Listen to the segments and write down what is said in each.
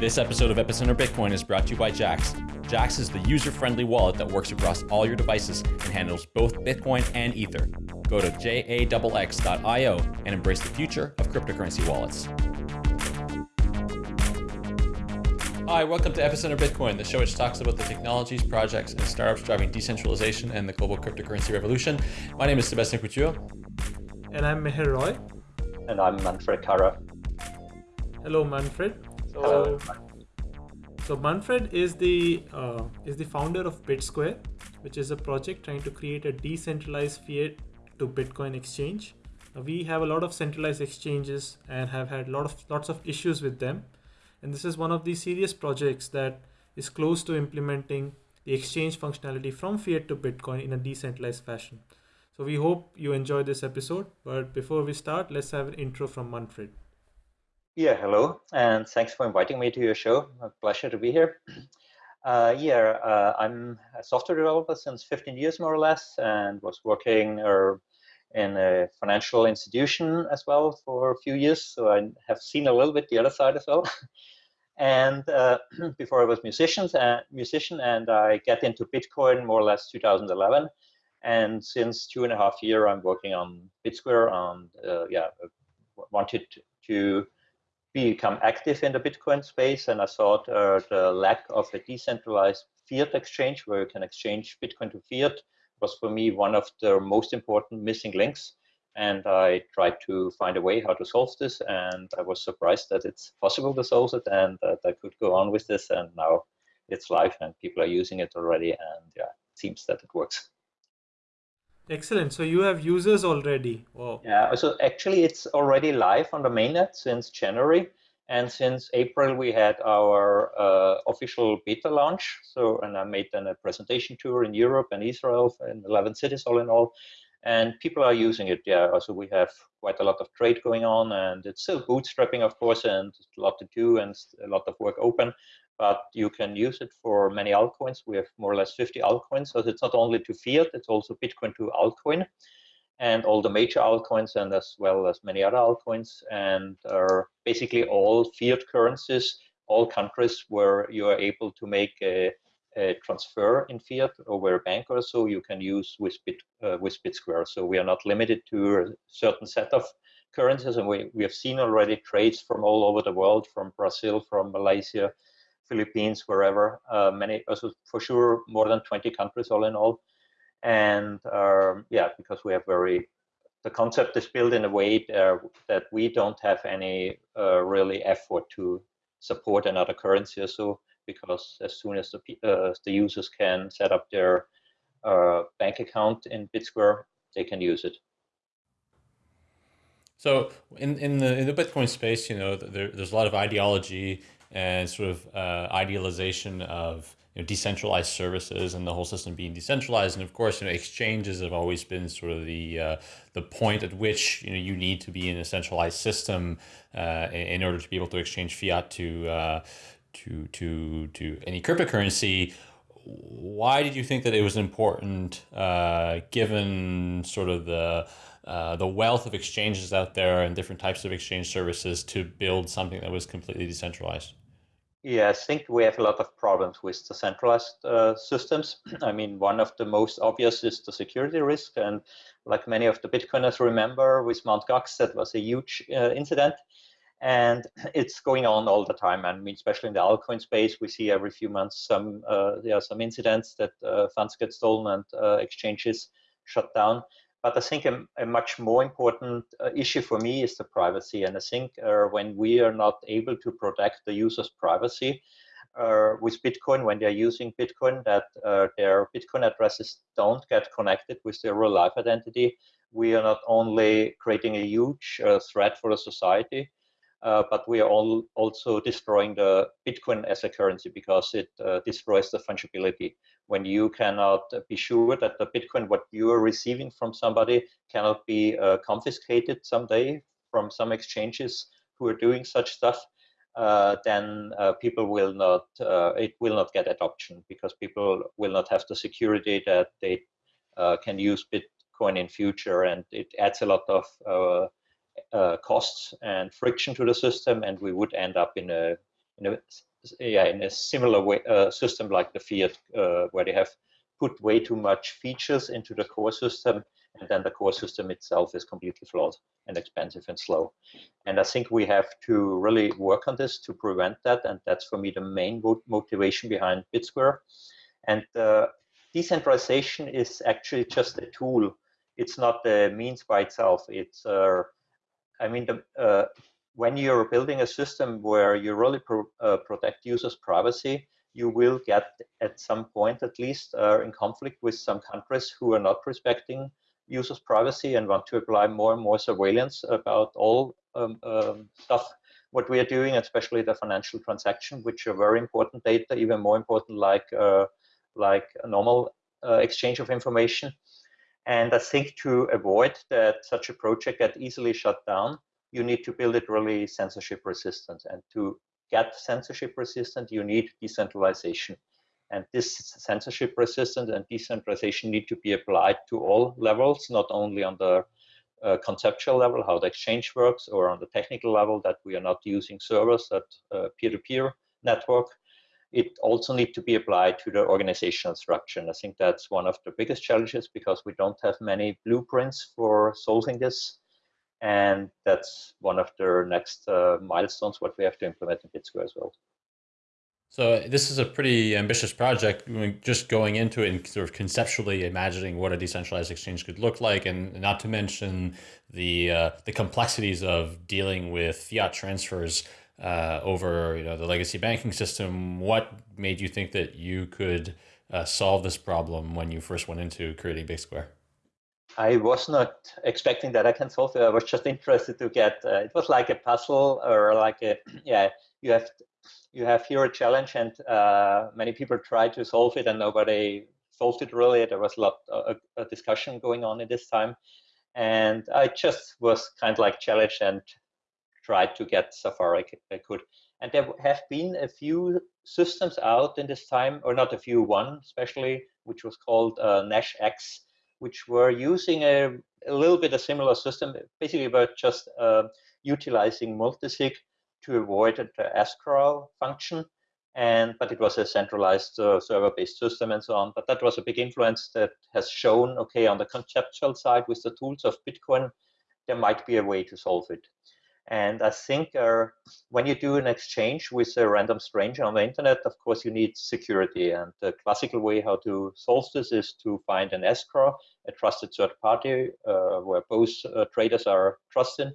This episode of Epicenter Bitcoin is brought to you by Jaxx. Jaxx is the user-friendly wallet that works across all your devices and handles both Bitcoin and Ether. Go to jaxx.io and embrace the future of cryptocurrency wallets. Hi, welcome to Epicenter Bitcoin, the show which talks about the technologies, projects, and startups driving decentralization and the global cryptocurrency revolution. My name is Sebastian Couture. And I'm Meher Roy. And I'm Manfred Karrer. Hello, Manfred. Hello. So Manfred is the uh, is the founder of BitSquare, which is a project trying to create a decentralized fiat to Bitcoin exchange. Uh, we have a lot of centralized exchanges and have had lot of lots of issues with them, and this is one of the serious projects that is close to implementing the exchange functionality from fiat to Bitcoin in a decentralized fashion. So we hope you enjoy this episode. But before we start, let's have an intro from Manfred. Yeah, hello, and thanks for inviting me to your show. A pleasure to be here. Uh, yeah, uh, I'm a software developer since 15 years, more or less, and was working uh, in a financial institution as well for a few years. So I have seen a little bit the other side as well. and uh, before I was musicians and musician, and I get into Bitcoin more or less 2011. And since two and a half year, I'm working on BitSquare, and uh, yeah, wanted to become active in the Bitcoin space, and I thought uh, the lack of a decentralized fiat exchange where you can exchange Bitcoin to fiat was for me one of the most important missing links. And I tried to find a way how to solve this, and I was surprised that it's possible to solve it, and that I could go on with this. And now it's live, and people are using it already, and yeah, it seems that it works. Excellent. So you have users already. Wow. Yeah. So actually, it's already live on the mainnet since January, and since April we had our uh, official beta launch. So and I made then a presentation tour in Europe and Israel in 11 cities all in all, and people are using it. Yeah. Also, we have quite a lot of trade going on, and it's still bootstrapping, of course, and a lot to do and a lot of work open but you can use it for many altcoins. We have more or less 50 altcoins. So it's not only to fiat, it's also Bitcoin to altcoin and all the major altcoins and as well as many other altcoins and basically all fiat currencies, all countries where you are able to make a, a transfer in fiat over a bank or so you can use with, Bit, uh, with BitSquare. So we are not limited to a certain set of currencies and we, we have seen already trades from all over the world, from Brazil, from Malaysia, Philippines, wherever, uh, many, also for sure, more than 20 countries all in all. And um, yeah, because we have very, the concept is built in a way uh, that we don't have any uh, really effort to support another currency or so, because as soon as the, uh, the users can set up their uh, bank account in BitSquare, they can use it. So in, in the in the Bitcoin space, you know, there, there's a lot of ideology and sort of uh, idealization of you know, decentralized services and the whole system being decentralized. And of course, you know, exchanges have always been sort of the uh, the point at which you know you need to be in a centralized system uh, in order to be able to exchange fiat to uh, to to to any cryptocurrency. Why did you think that it was important, uh, given sort of the uh, the wealth of exchanges out there and different types of exchange services to build something that was completely decentralized? Yeah, I think we have a lot of problems with the centralized uh, systems. I mean, one of the most obvious is the security risk. And like many of the Bitcoiners remember with Mt. Gox, that was a huge uh, incident. And it's going on all the time. I mean, especially in the altcoin space, we see every few months some uh, there are some incidents that uh, funds get stolen and uh, exchanges shut down. But I think a, a much more important uh, issue for me is the privacy. And I think uh, when we are not able to protect the user's privacy uh, with Bitcoin, when they're using Bitcoin, that uh, their Bitcoin addresses don't get connected with their real life identity, we are not only creating a huge uh, threat for the society, uh, but we are all also destroying the Bitcoin as a currency because it uh, destroys the fungibility. When you cannot be sure that the Bitcoin, what you are receiving from somebody, cannot be uh, confiscated someday from some exchanges who are doing such stuff, uh, then uh, people will not, uh, it will not get adoption because people will not have the security that they can use Bitcoin in future, and it adds a lot of uh, costs and friction to the system, and we would end up in a in a yeah, in a similar way, uh, system like the Fiat, uh, where they have put way too much features into the core system, and then the core system itself is completely flawed and expensive and slow. And I think we have to really work on this to prevent that, and that's for me the main motivation behind BitSquare. And uh, decentralization is actually just a tool. It's not the means by itself. It's, uh, I mean, the, uh, when you're building a system where you really pro uh, protect users' privacy, you will get at some point at least uh, in conflict with some countries who are not respecting users' privacy and want to apply more and more surveillance about all um, um, stuff what we are doing, especially the financial transaction, which are very important data, even more important like uh, like a normal uh, exchange of information. And I think to avoid that such a project get easily shut down, you need to build it really censorship resistant. And to get censorship resistant, you need decentralization. And this censorship resistant and decentralization need to be applied to all levels, not only on the uh, conceptual level, how the exchange works, or on the technical level that we are not using servers that uh, peer-to-peer -peer network. It also need to be applied to the organizational structure. And I think that's one of the biggest challenges because we don't have many blueprints for solving this and that's one of the next uh, milestones what we have to implement in BitSquare as well. So this is a pretty ambitious project. Just going into it and sort of conceptually imagining what a decentralized exchange could look like, and not to mention the uh, the complexities of dealing with fiat transfers uh, over you know the legacy banking system. What made you think that you could uh, solve this problem when you first went into creating BitSquare? I was not expecting that I can solve it. I was just interested to get. Uh, it was like a puzzle, or like a yeah. You have you have here a challenge, and uh, many people try to solve it, and nobody solved it really. There was a lot of a discussion going on at this time, and I just was kind of like challenged and tried to get so far I could. I could. And there have been a few systems out in this time, or not a few, one especially, which was called uh, NashX which were using a, a little bit a similar system, basically about just uh, utilizing multisig to avoid the escrow function. And but it was a centralized uh, server-based system and so on. But that was a big influence that has shown, okay, on the conceptual side with the tools of Bitcoin, there might be a way to solve it. And I think uh, when you do an exchange with a random stranger on the internet, of course, you need security. And the classical way how to solve this is to find an escrow, a trusted third party, uh, where both uh, traders are trusted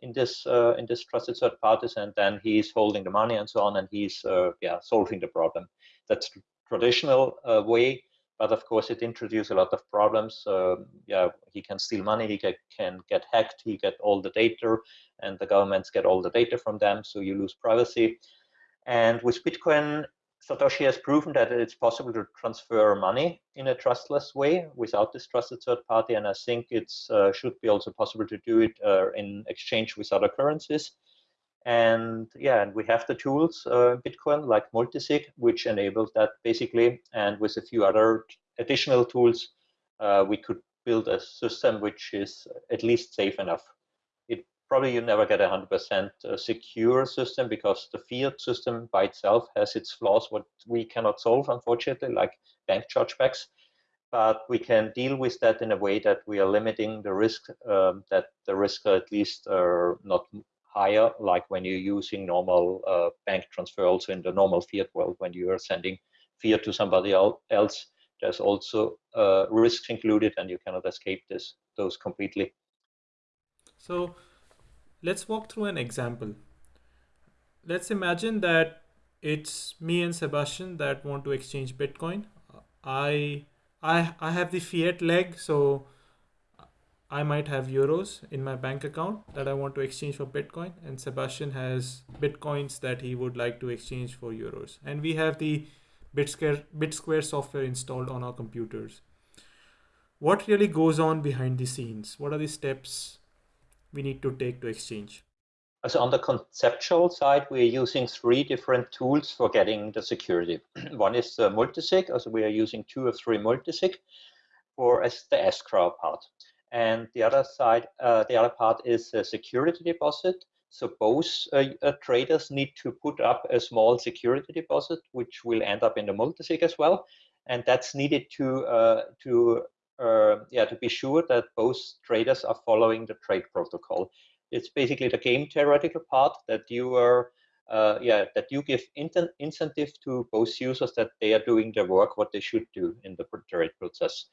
in this uh, in this trusted third parties, and then he's holding the money and so on, and he's uh, yeah solving the problem. That's traditional uh, way but of course it introduces a lot of problems. Yeah, he can steal money, he get, can get hacked, he get all the data, and the governments get all the data from them, so you lose privacy. And with Bitcoin, Satoshi has proven that it's possible to transfer money in a trustless way without this trusted third party, and I think it uh, should be also possible to do it uh, in exchange with other currencies. And yeah, and we have the tools, uh, Bitcoin, like multisig, which enables that basically. And with a few other additional tools, uh, we could build a system which is at least safe enough. It probably you never get a 100% uh, secure system because the fiat system by itself has its flaws, what we cannot solve, unfortunately, like bank chargebacks. But we can deal with that in a way that we are limiting the risk, um, that the risk at least are not higher, like when you're using normal uh, bank transfer also in the normal fiat world, when you are sending fiat to somebody else, there's also uh, risks included and you cannot escape this those completely. So let's walk through an example. Let's imagine that it's me and Sebastian that want to exchange Bitcoin. I I I have the fiat leg, so I might have euros in my bank account that I want to exchange for Bitcoin, and Sebastian has Bitcoins that he would like to exchange for euros. And we have the BitSquare, BitSquare software installed on our computers. What really goes on behind the scenes? What are the steps we need to take to exchange? So on the conceptual side, we're using three different tools for getting the security. One is the multisig, so we are using two or three multisig for as the escrow part. And the other side, uh, the other part is a security deposit. So both uh, uh, traders need to put up a small security deposit, which will end up in the multisig as well, and that's needed to to yeah to be sure that both traders are following the trade protocol. It's basically the game theoretical part that you are uh, yeah that you give incentive to both users that they are doing their work what they should do in the trade process.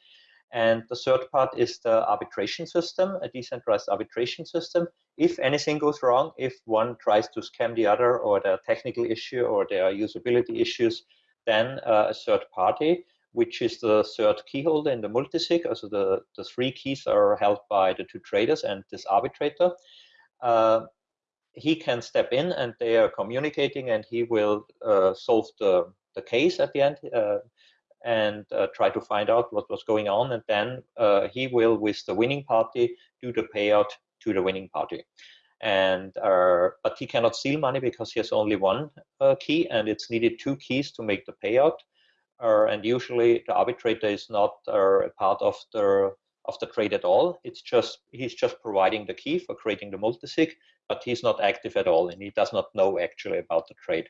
And the third part is the arbitration system, a decentralized arbitration system. If anything goes wrong, if one tries to scam the other or there are technical issue or there are usability issues, then uh, a third party, which is the third key holder in the multisig, also the, the three keys are held by the two traders and this arbitrator, uh, he can step in and they are communicating and he will uh, solve the, the case at the end. And uh, try to find out what was going on. And then uh, he will, with the winning party, do the payout to the winning party. And uh, but he cannot steal money because he has only one uh, key, and it's needed two keys to make the payout. Uh, and usually the arbitrator is not uh, a part of the of the trade at all. It's just he's just providing the key for creating the multisig, but he's not active at all, and he does not know actually about the trade.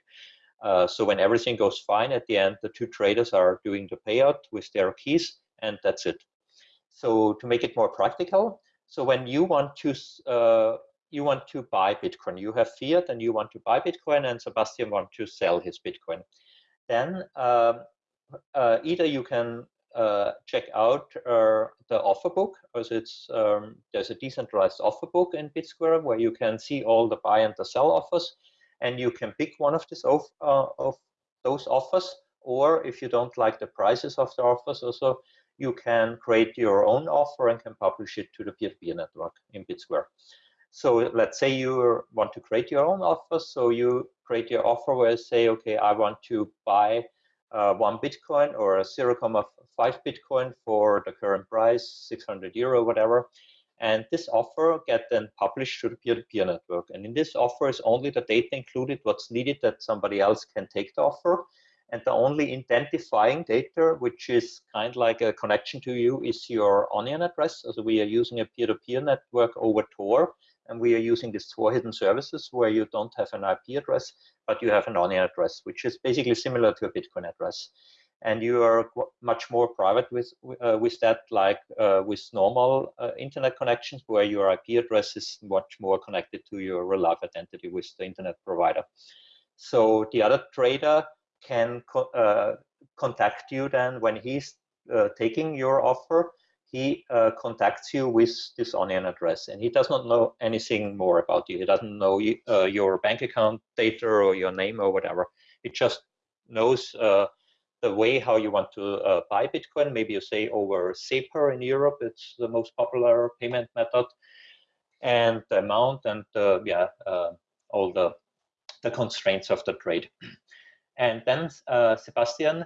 Uh, so when everything goes fine at the end, the two traders are doing the payout with their keys, and that's it. So to make it more practical, so when you want to uh, you want to buy Bitcoin, you have fiat and you want to buy Bitcoin, and Sebastian want to sell his Bitcoin, then um, uh, either you can uh, check out uh, the offer book, because it's um, there's a decentralized offer book in BitSquare where you can see all the buy and the sell offers and you can pick one of these of, uh, of those offers or if you don't like the prices of the offers also you can create your own offer and can publish it to the peer-to-peer -peer network in BitSquare. So let's say you want to create your own offer. So you create your offer where you say, okay, I want to buy uh, one Bitcoin or 0.5 Bitcoin for the current price, 600 euro, whatever. And this offer get then published to the peer-to-peer -peer network. And in this offer is only the data included, what's needed that somebody else can take the offer. And the only identifying data, which is kind of like a connection to you, is your onion address. So we are using a peer-to-peer -peer network over Tor, and we are using this Tor hidden services where you don't have an IP address, but you have an onion address, which is basically similar to a Bitcoin address and you are much more private with uh, with that like uh, with normal uh, internet connections where your IP address is much more connected to your real life identity with the internet provider. So the other trader can co uh, contact you then when he's uh, taking your offer, he uh, contacts you with this onion address and he does not know anything more about you. He doesn't know your bank account data or your name or whatever. It just knows the way how you want to uh, buy Bitcoin. Maybe you say over SEPA in Europe, it's the most popular payment method, and the amount and uh, yeah, uh, all the the constraints of the trade. And then uh, Sebastian,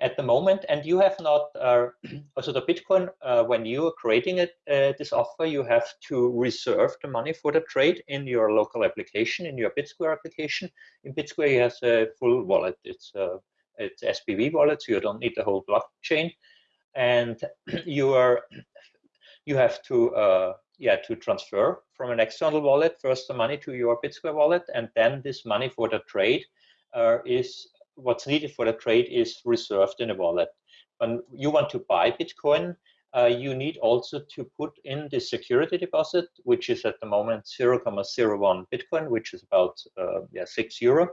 at the moment, and you have not uh, also the Bitcoin uh, when you are creating it this offer, you have to reserve the money for the trade in your local application in your BitSquare application. In BitSquare, you have a full wallet. It's it's SPV wallet, so you don't need the whole blockchain, and you are you have to uh, yeah to transfer from an external wallet first the money to your BitSquare wallet, and then this money for the trade uh, is what's needed for the trade is reserved in a wallet. When you want to buy Bitcoin, uh, you need also to put in the security deposit, which is at the moment 0.01 Bitcoin, which is about uh, yeah six euro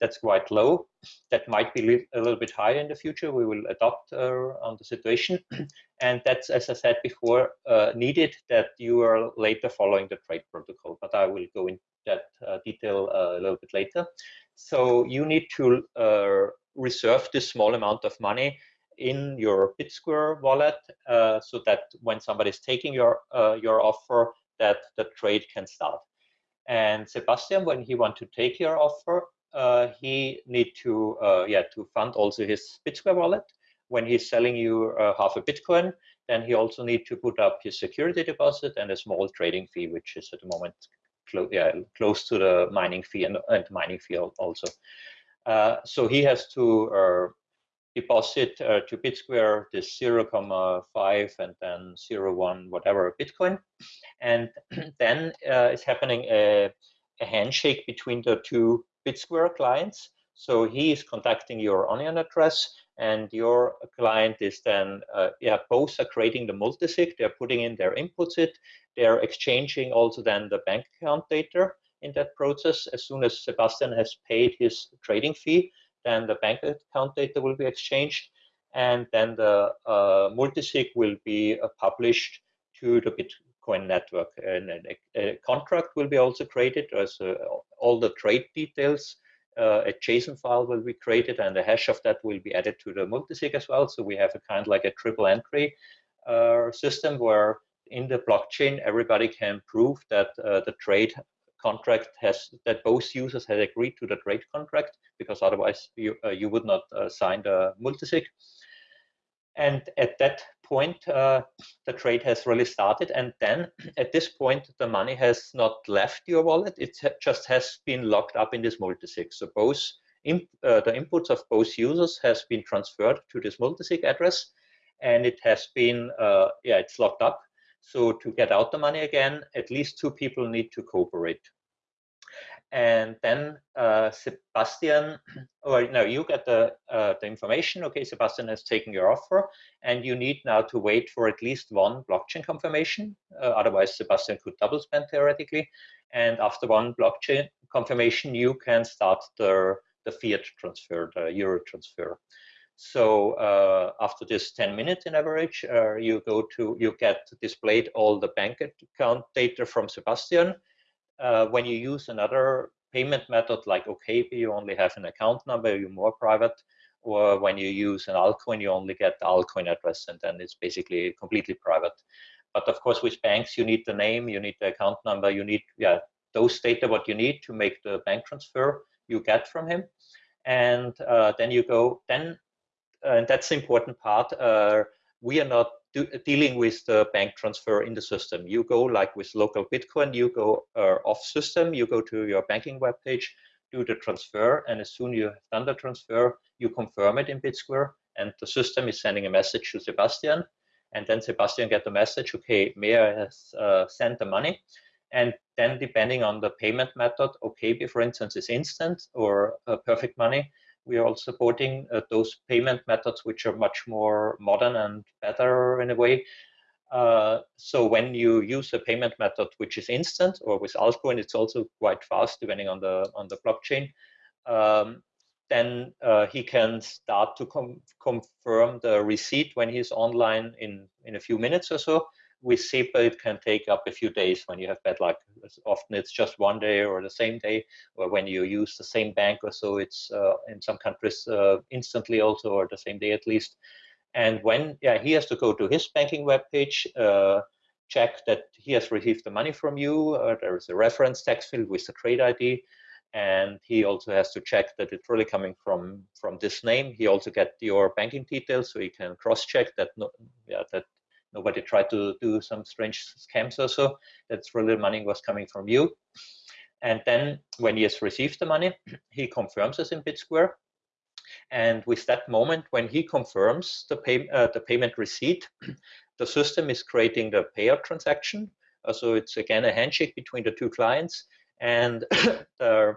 that's quite low. That might be a little bit higher in the future. We will adopt uh, on the situation. and that's, as I said before, uh, needed that you are later following the trade protocol. But I will go into that uh, detail uh, a little bit later. So you need to uh, reserve this small amount of money in your BitSquare wallet uh, so that when somebody is taking your, your offer, that the trade can start. And Sebastian, when he want to take your offer, he need to uh, yeah to fund also his BitSquare wallet. When he's selling you uh, half a Bitcoin, then he also need to put up his security deposit and a small trading fee, which is at the moment clo yeah, close to the mining fee and, and mining fee also. Uh, so he has to uh, deposit uh, to BitSquare this 0.5 and then 0.1 whatever Bitcoin. And then uh, is happening a a handshake between the two BitSquare clients. So he is contacting your onion address and your client is then, uh, yeah, both are creating the multisig, they're putting in their inputs it, they're exchanging also then the bank account data in that process. As soon as Sebastian has paid his trading fee, then the bank account data will be exchanged and then the uh, multisig will be uh, published to the Bitcoin network. And a, a, contract will be also created as uh, all the trade details. Uh, a JSON file will be created and the hash of that will be added to the multisig as well. So we have a kind of like a triple entry uh, system where in the blockchain everybody can prove that uh, the trade contract has that both users had agreed to the trade contract because otherwise you uh, you would not uh, sign the multisig and at that point uh, the trade has really started and then at this point the money has not left your wallet. It just has been locked up in this multisig. So both uh, the inputs of both users has been transferred to this multisig address and it has been uh, yeah it's locked up. So to get out the money again, at least two people need to cooperate. And then uh, Sebastian, or no, you get the uh, the information. Okay, Sebastian has taken your offer, and you need now to wait for at least one blockchain confirmation. Uh, otherwise, Sebastian could double spend theoretically. And after one blockchain confirmation, you can start the the fiat transfer, the euro transfer. So uh, after this 10 minutes in average, uh, you go to, you get displayed all the bank account data from Sebastian. Uh, when you use another payment method like OKPay, you only have an account number, you're more private. Or when you use an altcoin, you only get the altcoin address, and then it's basically completely private. But of course, with banks, you need the name, you need the account number, you need yeah those data what you need to make the bank transfer you get from him and uh, then you go then and that's the important part. Uh, we are not do, dealing with the bank transfer in the system. You go like with local Bitcoin, you go uh, off system, you go to your banking webpage, do the transfer, and as soon as you have done the transfer, you confirm it in BitSquare, and the system is sending a message to Sebastian, and then Sebastian get the message, okay, Meher has uh, sent the money, and then depending on the payment method, okay, for instance, is instant or uh, perfect money, we are also supporting uh, those payment methods which are much more modern and better in a way. Uh, so when you use a payment method which is instant or with altcoin, it's also quite fast depending on the on the blockchain. Um, then uh, he can start to com confirm the receipt when he's online in in a few minutes or so with SEPA, it can take up a few days when you have bad luck. Often it's just one day or the same day, or when you use the same bank or so, it's uh, in some countries uh, instantly also, or the same day at least. And when yeah, he has to go to his banking webpage, uh, check that he has received the money from you. Uh, there is a reference text field with the trade ID, and he also has to check that it's really coming from from this name. He also get your banking details, so he can cross-check that no, yeah that nobody tried to do some strange scams or so. That's the money was coming from you. And then when he has received the money, he confirms us in BitSquare. And with that moment, when he confirms the, pay, uh, the payment receipt, the system is creating the payout transaction. Uh, so it's again a handshake between the two clients. And the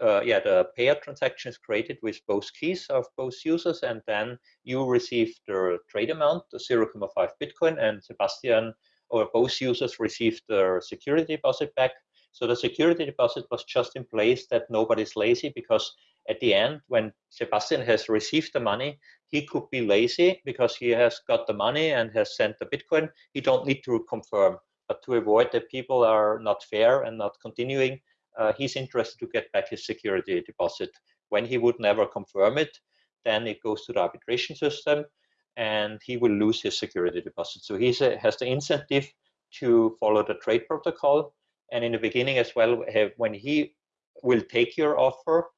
uh, yeah, the payout transaction is created with both keys of both users, and then you receive the trade amount, the 0.5 Bitcoin, and Sebastian or both users received their security deposit back. So the security deposit was just in place that nobody's lazy because at the end, when Sebastian has received the money, he could be lazy because he has got the money and has sent the Bitcoin. He don't need to confirm. But to avoid that people are not fair and not continuing, uh, he's interested to get back his security deposit. When he would never confirm it, then it goes to the arbitration system and he will lose his security deposit. So he has the incentive to follow the trade protocol. And in the beginning as well, when he will take your offer,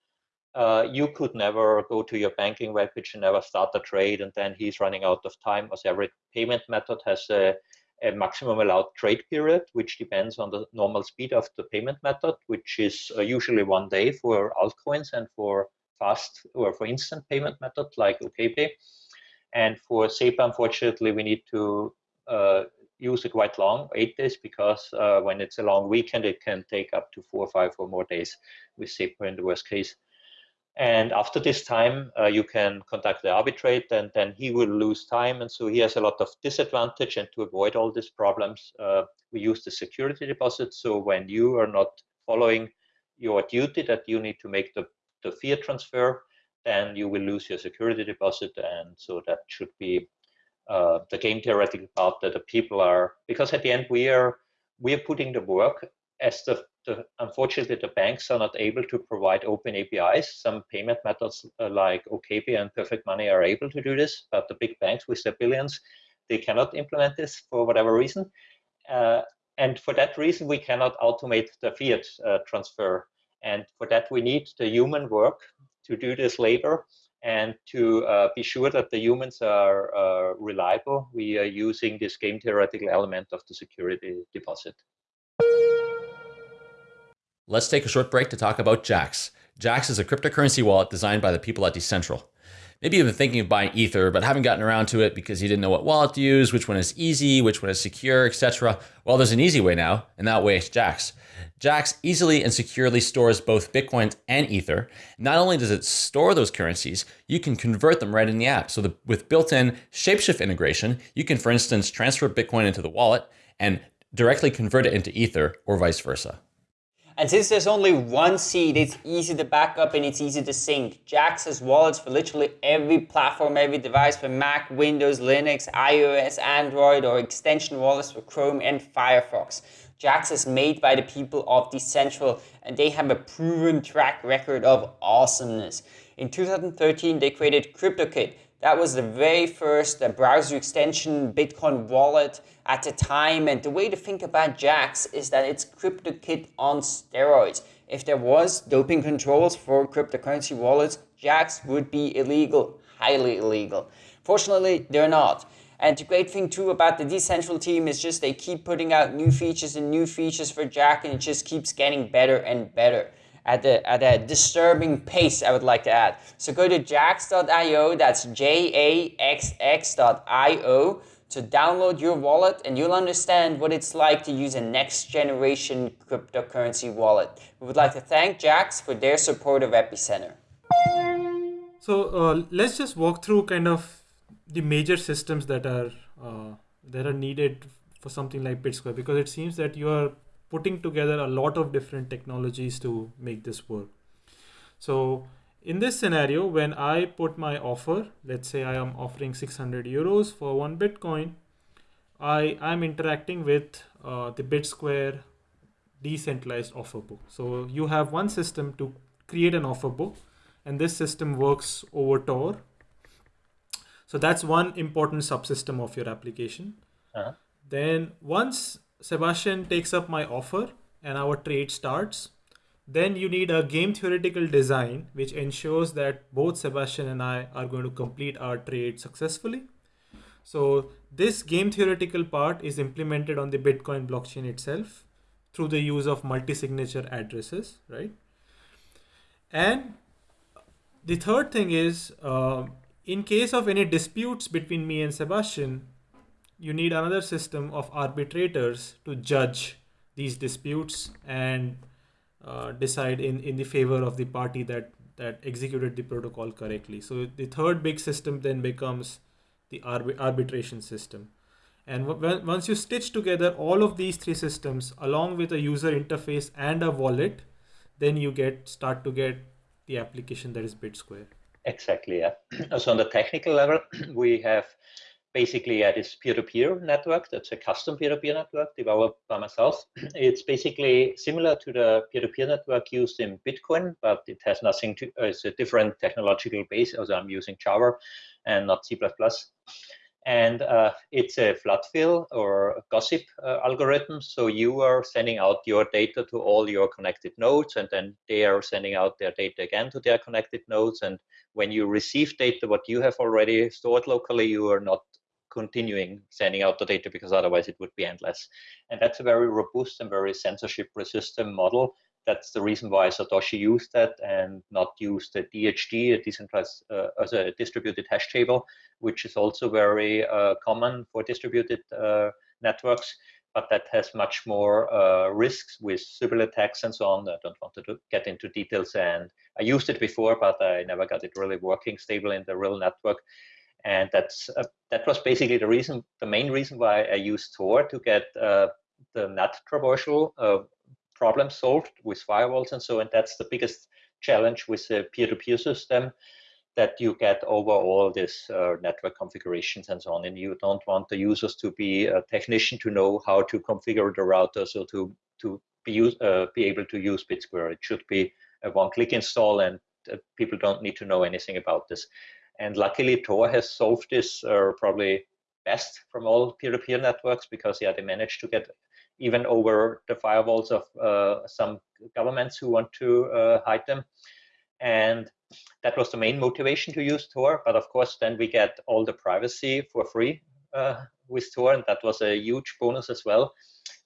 uh, you could never go to your banking webpage and never start the trade, and then he's running out of time because every payment method has a a maximum allowed trade period, which depends on the normal speed of the payment method, which is uh, usually one day for altcoins and for fast or for instant payment method like OKPay. And for SEPA, unfortunately, we need to uh, use it quite long, eight days, because uh, when it's a long weekend, it can take up to four or five or more days with SEPA in the worst case. And after this time, uh, you can contact the arbitrate and then he will lose time. And so he has a lot of disadvantage. And to avoid all these problems, uh, we use the security deposit. So when you are not following your duty that you need to make the, the fiat transfer, then you will lose your security deposit. And so that should be uh, the game theoretical part that the people are, because at the end we are, we are putting the work as the the, unfortunately, the banks are not able to provide open APIs. Some payment methods uh, like OKPay and Perfect Money are able to do this, but the big banks with their billions, they cannot implement this for whatever reason. Uh, and for that reason, we cannot automate the fiat uh, transfer. And for that, we need the human work to do this labor and to uh, be sure that the humans are uh, reliable. We are using this game theoretical element of the security deposit. Let's take a short break to talk about Jaxx. Jaxx is a cryptocurrency wallet designed by the people at Decentral. Maybe you've been thinking of buying Ether, but haven't gotten around to it because you didn't know what wallet to use, which one is easy, which one is secure, etc. Well, there's an easy way now, and that way is Jaxx. Jaxx easily and securely stores both Bitcoin and Ether. Not only does it store those currencies, you can convert them right in the app. So the, with built-in Shapeshift integration, you can, for instance, transfer Bitcoin into the wallet and directly convert it into Ether or vice versa. And since there's only one seed, it's easy to back up and it's easy to sync. Jaxx has wallets for literally every platform, every device for Mac, Windows, Linux, iOS, Android, or extension wallets for Chrome and Firefox. Jaxx is made by the people of Decentral and they have a proven track record of awesomeness. In 2013, they created KryptoKit, that was the very first uh, browser extension Bitcoin wallet at the time. And the way to think about Jaxx is that it's KryptoKit on steroids. If there was doping controls for cryptocurrency wallets, Jaxx would be illegal, highly illegal. Fortunately, they're not. And the great thing too about the Decentral team is just they keep putting out new features and new features for Jaxx and it just keeps getting better and better at a, at a disturbing pace, I would like to add. So go to jaxx.io, that's J-A-X-X.io, to download your wallet and you'll understand what it's like to use a next generation cryptocurrency wallet. We would like to thank Jaxx for their support of Epicenter. So uh, let's just walk through kind of the major systems that are uh, that are needed for something like BitSquare because it seems that you are putting together a lot of different technologies to make this work. So in this scenario, when I put my offer, let's say I am offering 600 euros for one Bitcoin, I am interacting with uh, the BitSquare decentralized offer book. So you have one system to create an offer book and this system works over Tor. So that's one important subsystem of your application. Uh -huh. Then once Sebastian takes up my offer and our trade starts, then you need a game theoretical design which ensures that both Sebastian and I are going to complete our trade successfully. So this game theoretical part is implemented on the Bitcoin blockchain itself through the use of multi-signature addresses, right? And the third thing is, uh, in case of any disputes between me and Sebastian, you need another system of arbitrators to judge these disputes and uh, decide in, in the favor of the party that, that executed the protocol correctly. So the third big system then becomes the arb arbitration system. And once you stitch together all of these three systems along with a user interface and a wallet, then you get start to get the application that is BitSquare. Exactly. Yeah. so on the technical level, we have basically at this peer-to-peer network. That's a custom peer-to-peer network developed by myself. It's basically similar to the peer-to-peer network used in Bitcoin, but it has nothing to, uh, it's a different technological base. Also, I'm using Java and not C++. And uh, it's a flood fill or gossip uh, algorithm. So you are sending out your data to all your connected nodes, and then they are sending out their data again to their connected nodes. And when you receive data, what you have already stored locally, you are not continuing sending out the data because otherwise it would be endless. And that's a very robust and very censorship resistant model. That's the reason why Satoshi used that and not used the DHT, a decentralized uh, as a distributed hash table, which is also very uh, common for distributed uh, networks, but that has much more uh, risks with Sybil attacks and so on. I don't want to get into details. And I used it before, but I never got it really working stable in the real network. And that's uh, that was basically the reason, the main reason why I used Tor to get uh, the NAT traversal uh, problem solved with firewalls and so. And that's the biggest challenge with the peer-to-peer -peer system that you get over all this uh, network configurations and so on. And you don't want the users to be a technician to know how to configure the router so to to be use, uh, be able to use BitSquare. It should be a one-click install, and uh, people don't need to know anything about this. And luckily, Tor has solved this uh, probably best from all peer-to-peer -peer networks because yeah, they managed to get even over the firewalls of uh, some governments who want to uh, hide them. And that was the main motivation to use Tor. But of course, then we get all the privacy for free uh, with Tor, and that was a huge bonus as well,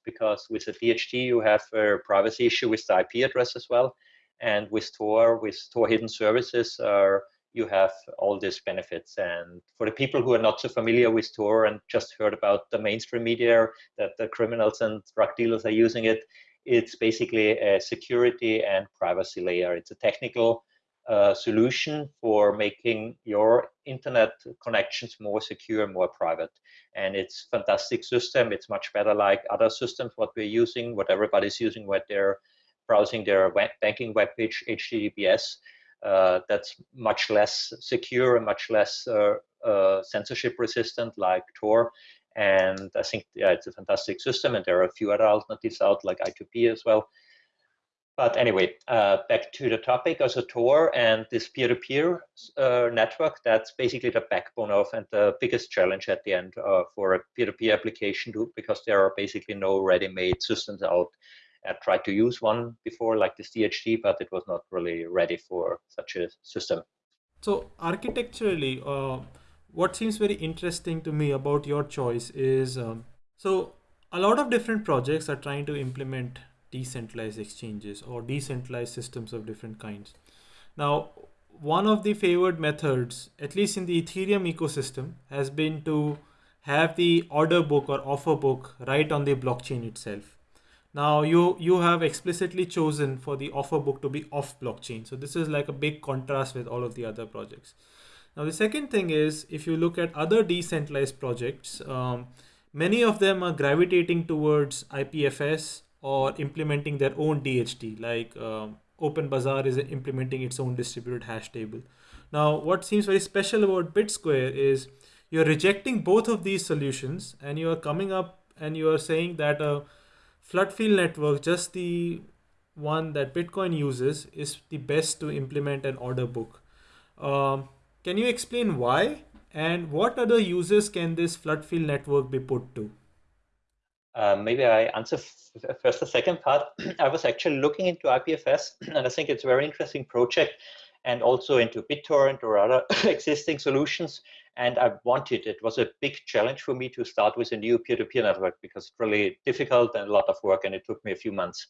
because with the DHT you have a privacy issue with the IP address as well, and with Tor, with Tor hidden services, uh, you have all these benefits. And for the people who are not so familiar with Tor and just heard about the mainstream media that the criminals and drug dealers are using it, it's basically a security and privacy layer. It's a technical uh, solution for making your internet connections more secure, more private. And it's fantastic system. It's much better like other systems, what we're using, what everybody's using when they're browsing their web banking web page, HTTPS. Uh, that's much less secure and much less uh, uh, censorship resistant like Tor. And I think yeah, it's a fantastic system. And there are a few other alternatives out like I2P as well. But anyway, uh, back to the topic, also Tor and this peer-to-peer -peer, uh, network, that's basically the backbone of and the biggest challenge at the end uh, for a peer-to-peer -peer application to, because there are basically no ready-made systems out. I tried to use one before like this DHT, but it was not really ready for such a system. So architecturally, uh, what seems very interesting to me about your choice is, um, so a lot of different projects are trying to implement decentralized exchanges or decentralized systems of different kinds. Now, one of the favored methods, at least in the Ethereum ecosystem, has been to have the order book or offer book right on the blockchain itself. Now you you have explicitly chosen for the offer book to be off blockchain. So this is like a big contrast with all of the other projects. Now the second thing is if you look at other decentralized projects, um, many of them are gravitating towards IPFS or implementing their own DHT, like um, OpenBazaar is implementing its own distributed hash table. Now, what seems very special about BitSquare is you're rejecting both of these solutions and you are coming up and you are saying that a flood fill network, just the one that Bitcoin uses, is the best to implement an order book. Um, can you explain why and what other uses can this flood fill network be put to? Uh, maybe I answer first the second part. I was actually looking into IPFS, and I think it's a very interesting project, and also into BitTorrent or other existing solutions. And I wanted, it was a big challenge for me to start with a new peer-to-peer -peer network because it's really difficult and a lot of work, and it took me a few months.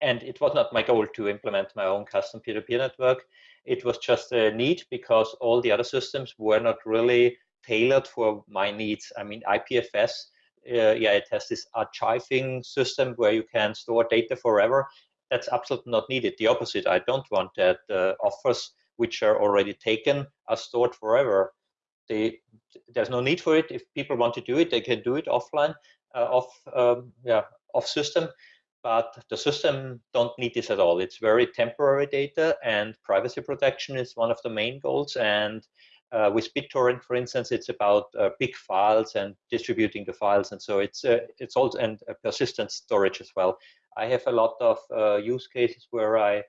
And it was not my goal to implement my own custom peer-to-peer -peer network. It was just a need because all the other systems were not really tailored for my needs. I mean, IPFS uh, yeah, it has this archiving system where you can store data forever. That's absolutely not needed. The opposite, I don't want that uh, offers which are already taken are stored forever. They, there's no need for it. If people want to do it, they can do it offline, uh, off, um, yeah, off system. But the system don't need this at all. It's very temporary data, and privacy protection is one of the main goals. And uh, with BitTorrent, for instance, it's about uh, big files and distributing the files, and so it's uh, it's also and persistent storage as well. I have a lot of uh, use cases where I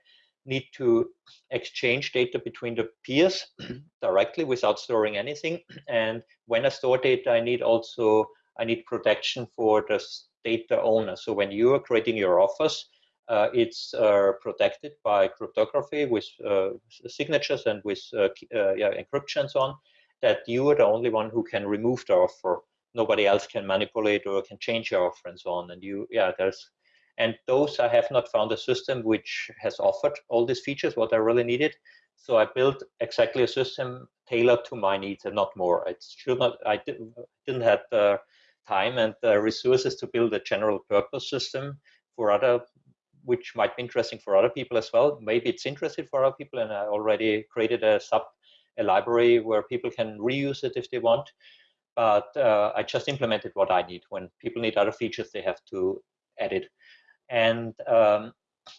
need to exchange data between the peers directly without storing anything. And when I store data, I need also I need protection for the data owner. So when you are creating your offers, uh, it's uh, protected by cryptography with uh, signatures and with yeah, encryption and so on, that you are the only one who can remove the offer. Nobody else can manipulate or can change your offer and so on. And you, yeah, there's, and those I have not found a system which has offered all these features, what I really needed. So I built exactly a system tailored to my needs and not more. It should not, I didn't, didn't have the time and uh, resources to build a general purpose system for other which might be interesting for other people as well. Maybe it's interesting for other people, and I already created a sub a library where people can reuse it if they want. But uh, I just implemented what I need. When people need other features, they have to add it. And um,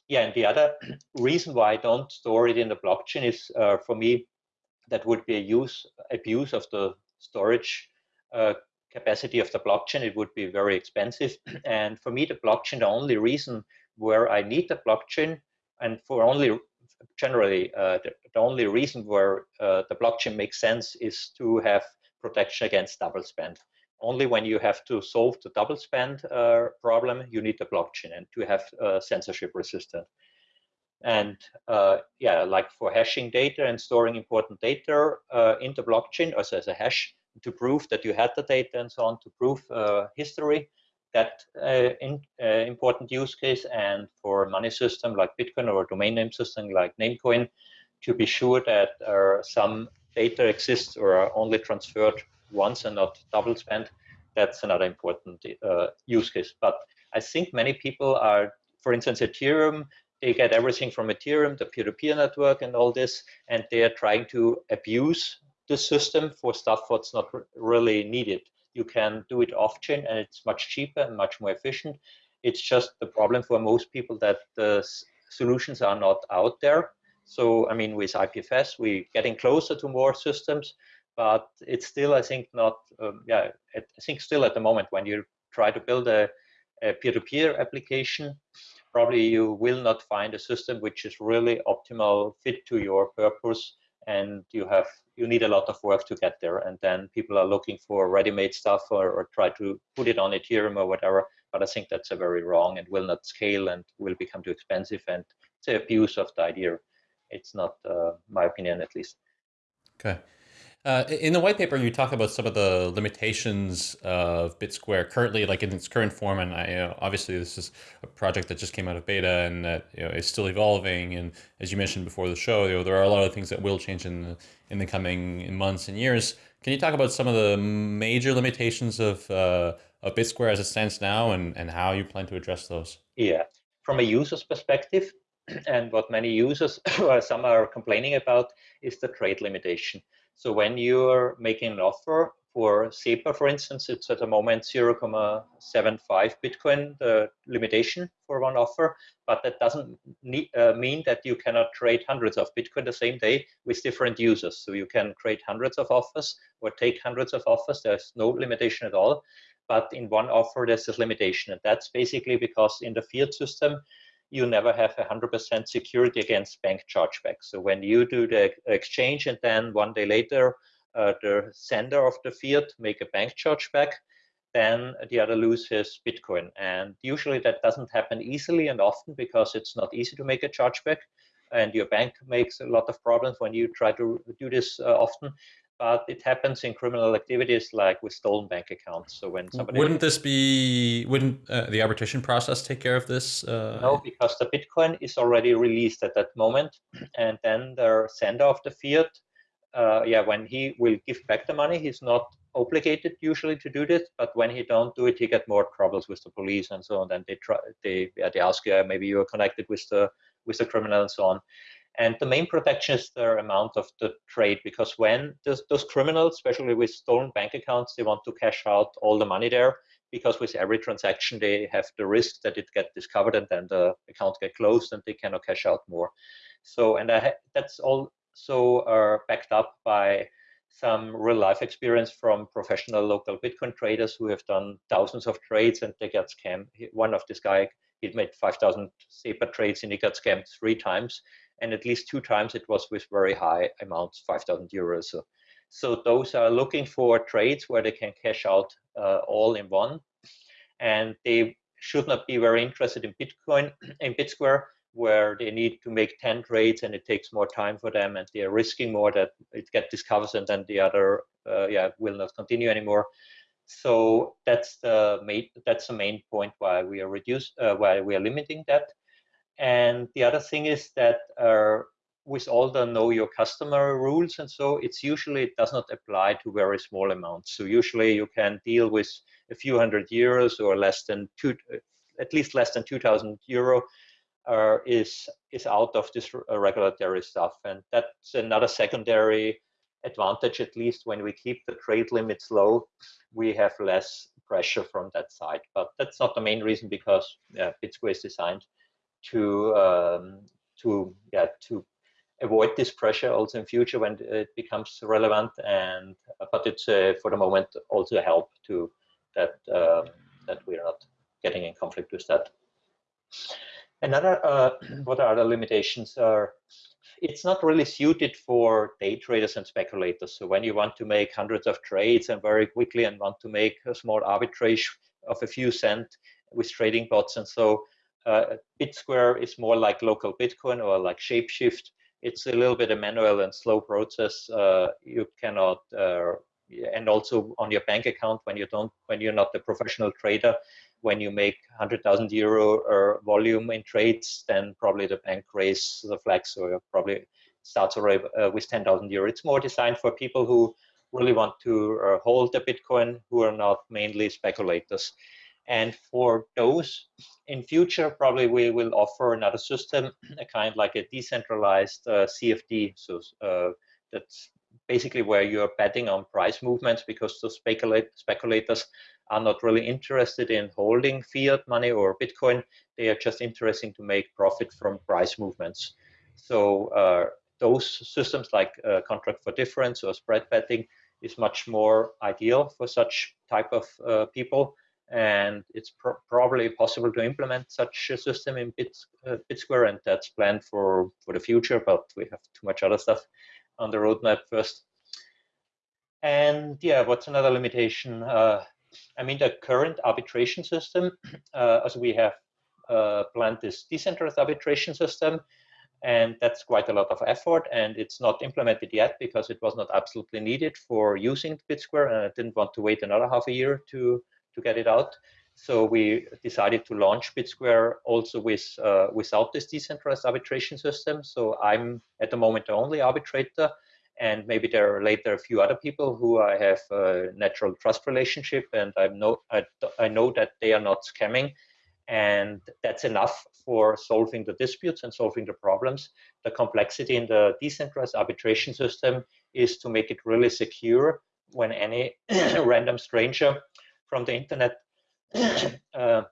yeah, and the other reason why I don't store it in the blockchain is uh, for me that would be a use abuse of the storage uh, capacity of the blockchain. It would be very expensive. And for me, the blockchain, the only reason where I need the blockchain and for only generally uh, the, the, only reason where uh, the blockchain makes sense is to have protection against double spend. Only when you have to solve the double spend uh, problem, you need the blockchain and to have uh, censorship resistant. And uh, yeah, like for hashing data and storing important data uh, in the blockchain also as a hash to prove that you had the data and so on, to prove history, that uh, in, uh, important use case and for money system like Bitcoin or domain name system like Namecoin to be sure that uh, some data exists or are only transferred once and not double spent. That's another important uh, use case. But I think many people are, for instance, Ethereum, they get everything from Ethereum, the peer-to-peer -peer network and all this, and they are trying to abuse the system for stuff what's not really needed you can do it off chain and it's much cheaper and much more efficient. It's just the problem for most people that the solutions are not out there. So, I mean, with IPFS, we're getting closer to more systems, but it's still, I think, not, um, yeah, I think still at the moment when you try to build a peer-to-peer -peer application, probably you will not find a system which is really optimal fit to your purpose and you have you need a lot of work to get there. And then people are looking for ready-made stuff or, or try to put it on ethereum or whatever but i think that's a very wrong and will not scale and will become too expensive and it's an abuse of the idea. It's not uh, my opinion at least. Okay uh, in the white paper, you talk about some of the limitations of BitSquare currently, like in its current form. And I, you know, obviously, this is a project that just came out of beta and that you know, is still evolving. And as you mentioned before the show, you know, there are a lot of things that will change in the, in the coming months and years. Can you talk about some of the major limitations of, uh, of BitSquare as it stands now and, and how you plan to address those? Yeah, from a user's perspective, and what many users, some are complaining about, is the trade limitation. So when you're making an offer for SEPA, for instance, it's at the moment 0.75 Bitcoin, the limitation for one offer, but that doesn't need, uh, mean that you cannot trade hundreds of Bitcoin the same day with different users. So you can create hundreds of offers or take hundreds of offers. There's no limitation at all. But in one offer, there's this limitation. And that's basically because in the fiat system, you never have 100% security against bank chargeback. So when you do the exchange and then one day later, uh, the sender of the fiat make a bank chargeback, then the other loses Bitcoin. And usually that doesn't happen easily and often because it's not easy to make a chargeback. And your bank makes a lot of problems when you try to do this uh, often but it happens in criminal activities like with stolen bank accounts. So when somebody wouldn't this be wouldn't uh, the arbitration process take care of this? Uh... No, because the Bitcoin is already released at that moment, and then the sender of the fiat, uh, yeah, when he will give back the money, he's not obligated usually to do this, but when he don't do it, he get more troubles with the police and so on. Then they try they yeah, they ask you maybe you are connected with the with the criminal and so on. And the main protection is the amount of the trade, because when those, those criminals, especially with stolen bank accounts, they want to cash out all the money there, because with every transaction they have the risk that it get discovered and then the account get closed and they cannot cash out more. So, and I, that's also uh, backed up by some real life experience from professional local Bitcoin traders who have done thousands of trades and they get scammed. One of this guy, he made 5,000 SEPA trades and he got scammed three times and at least two times it was with very high amounts, 5,000 euros. So, so those are looking for trades where they can cash out uh, all in one, and they should not be very interested in Bitcoin, in BitSquare, where they need to make 10 trades and it takes more time for them and they are risking more that it get discovered and then the other uh, yeah will not continue anymore. So that's the main that's the main point why we are reduced uh, why we are limiting that and the other thing is that uh, with all the know your customer rules and so it's usually it does not apply to very small amounts. So usually you can deal with a few hundred euros or less than two, at least less than 2000 euro uh, is is out of this uh, regulatory stuff. And that's another secondary advantage, at least when we keep the trade limits low, we have less pressure from that side. But that's not the main reason because yeah, BitSquare is designed to um, to yeah to avoid this pressure also in future when it becomes relevant. And but it's uh, for the moment also help to that uh, that we are not getting in conflict with that. Another uh, what are the limitations are it's not really suited for day traders and speculators. So when you want to make hundreds of trades and very quickly and want to make a small arbitrage of a few cent with trading bots and so uh, BitSquare is more like local Bitcoin or like Shapeshift. It's a little bit a manual and slow process. Uh, you cannot, uh, and also on your bank account when you don't, when you're not a professional trader, when you make 100,000 euro or volume in trades, then probably the bank raises the flag, so probably starts already uh, with 10,000 euro. It's more designed for people who really want to uh, hold the Bitcoin, who are not mainly speculators. And for those in future, probably we will offer another system, a kind like a decentralized uh, CFD. So uh, that's basically where you're betting on price movements because the speculate, speculators are not really interested in holding fiat money or Bitcoin. They are just interested to make profit from price movements. So uh, those systems like uh, contract for difference or spread betting is much more ideal for such type of uh, people. And it's pr probably possible to implement such a system in Bit, uh, BitSquare, and that's planned for, for the future, but we have too much other stuff on the roadmap first. And yeah, what's another limitation? Uh, I mean, the current arbitration system, uh, as we have uh, planned this decentralized arbitration system, and that's quite a lot of effort, and it's not implemented yet because it was not absolutely needed for using BitSquare, and I didn't want to wait another half a year to to get it out. So we decided to launch BitSquare also with uh, without this decentralized arbitration system. So I'm at the moment the only arbitrator and maybe there are later a few other people who I have a natural trust relationship, and I know I, I know that they are not scamming, and that's enough for solving the disputes and solving the problems. The complexity in the decentralized arbitration system is to make it really secure when any random stranger from the internet uh,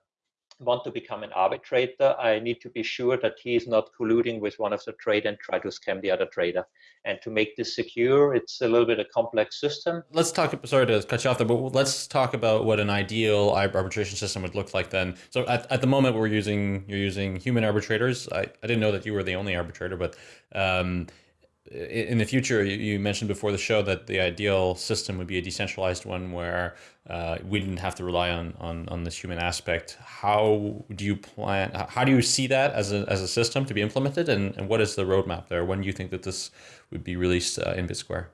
want to become an arbitrator, I need to be sure that he is not colluding with one of the trade and try to scam the other trader. And to make this secure, it's a little bit a complex system. Let's talk, sorry to cut you off there, but let's talk about what an ideal arbitration system would look like then. So at, at the moment we're using, you're using human arbitrators. I, I didn't know that you were the only arbitrator, but um, in the future, you mentioned before the show that the ideal system would be a decentralized one where uh, we didn't have to rely on, on, on this human aspect. How do you plan, how do you see that as a, as a system to be implemented? And, and what is the roadmap there? When do you think that this would be released uh, in BitSquare?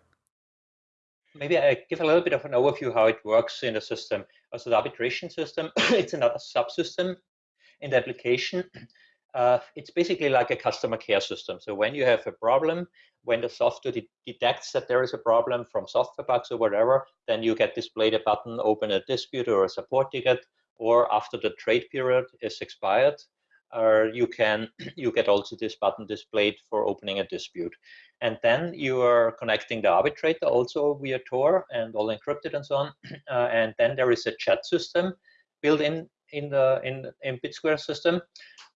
Maybe I give a little bit of an overview how it works in the system. Also the arbitration system, it's another subsystem in the application uh, it's basically like a customer care system. So when you have a problem, when the software de detects that there is a problem from software bugs or whatever, then you get displayed a button, open a dispute or a support ticket, or after the trade period is expired, uh, you can you get also this button displayed for opening a dispute. And then you are connecting the arbitrator also via Tor and all encrypted and so on. Uh, and then there is a chat system built in in the in, in BitSquare system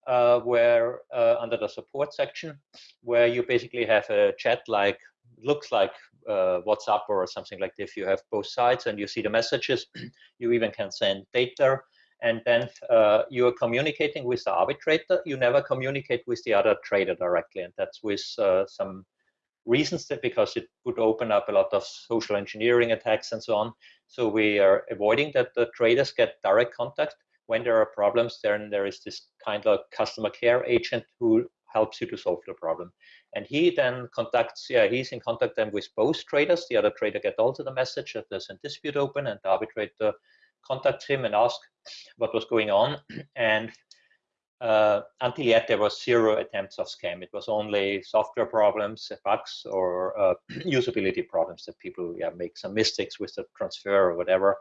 uh, where uh, under the support section, where you basically have a chat like looks like uh, WhatsApp or something like this. You have both sides and you see the messages. you even can send data, and then uh, you are communicating with the arbitrator. You never communicate with the other trader directly, and that's with uh, some reasons that because it would open up a lot of social engineering attacks and so on. So we are avoiding that the traders get direct contact when there are problems, then there is this kind of customer care agent who helps you to solve the problem. And he then contacts, yeah, he's in contact then with both traders. The other trader gets also the message that there's a dispute open and the arbitrator contacts him and asks what was going on. And uh, until yet there was zero attempts of scam. It was only software problems, bugs, or uh, usability problems that people yeah, make some mistakes with the transfer or whatever.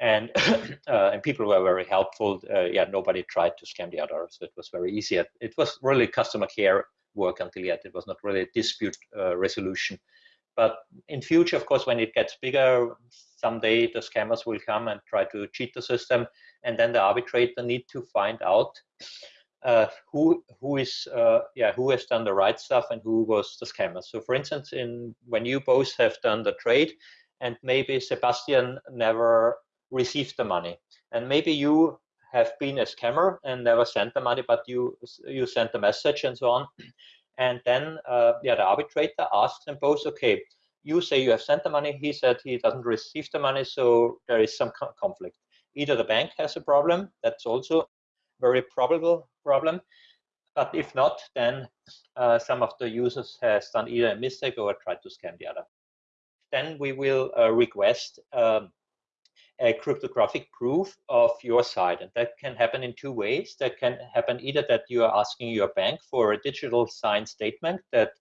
And uh, and people were very helpful. Uh, yeah, nobody tried to scam the other, so it was very easy. It was really customer care work until yet. It was not really dispute uh, resolution. But in future, of course, when it gets bigger, someday the scammers will come and try to cheat the system and then the arbitrator need to find out uh, who who is uh, yeah who has done the right stuff and who was the scammer. So for instance, in when you both have done the trade, and maybe Sebastian never received the money, and maybe you have been a scammer and never sent the money, but you you sent the message and so on, and then uh, yeah the arbitrator asks them both, okay, you say you have sent the money, he said he doesn't receive the money, so there is some conflict. Either the bank has a problem, that's also very probable problem, but if not, then uh, some of the users has done either a mistake or tried to scam the other. Then we will uh, request um, a cryptographic proof of your side. And that can happen in two ways. That can happen either that you are asking your bank for a digital signed statement that,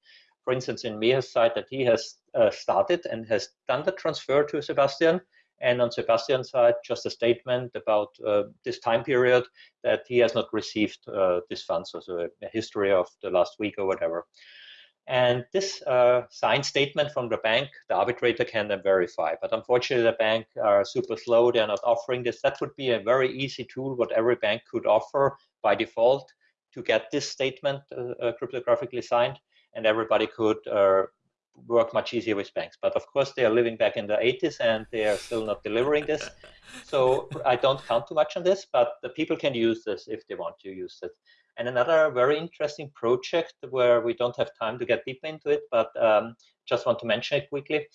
for instance, in Meher's side, that he has uh, started and has done the transfer to Sebastian. And on Sebastian's side, just a statement about uh, this time period that he has not received uh, this funds, so a, history of the last week or whatever. And this uh, signed statement from the bank, the arbitrator can then verify. But unfortunately, the bank are super slow. They're not offering this. That would be a very easy tool, what every bank could offer by default to get this statement uh, uh, cryptographically signed. And everybody could uh, work much easier with banks. But of course, they are living back in the 80s and they are still not delivering this. So I don't count too much on this, but the people can use this if they want to use it. And another very interesting project where we don't have time to get deep into it, but um, just want to mention it quickly.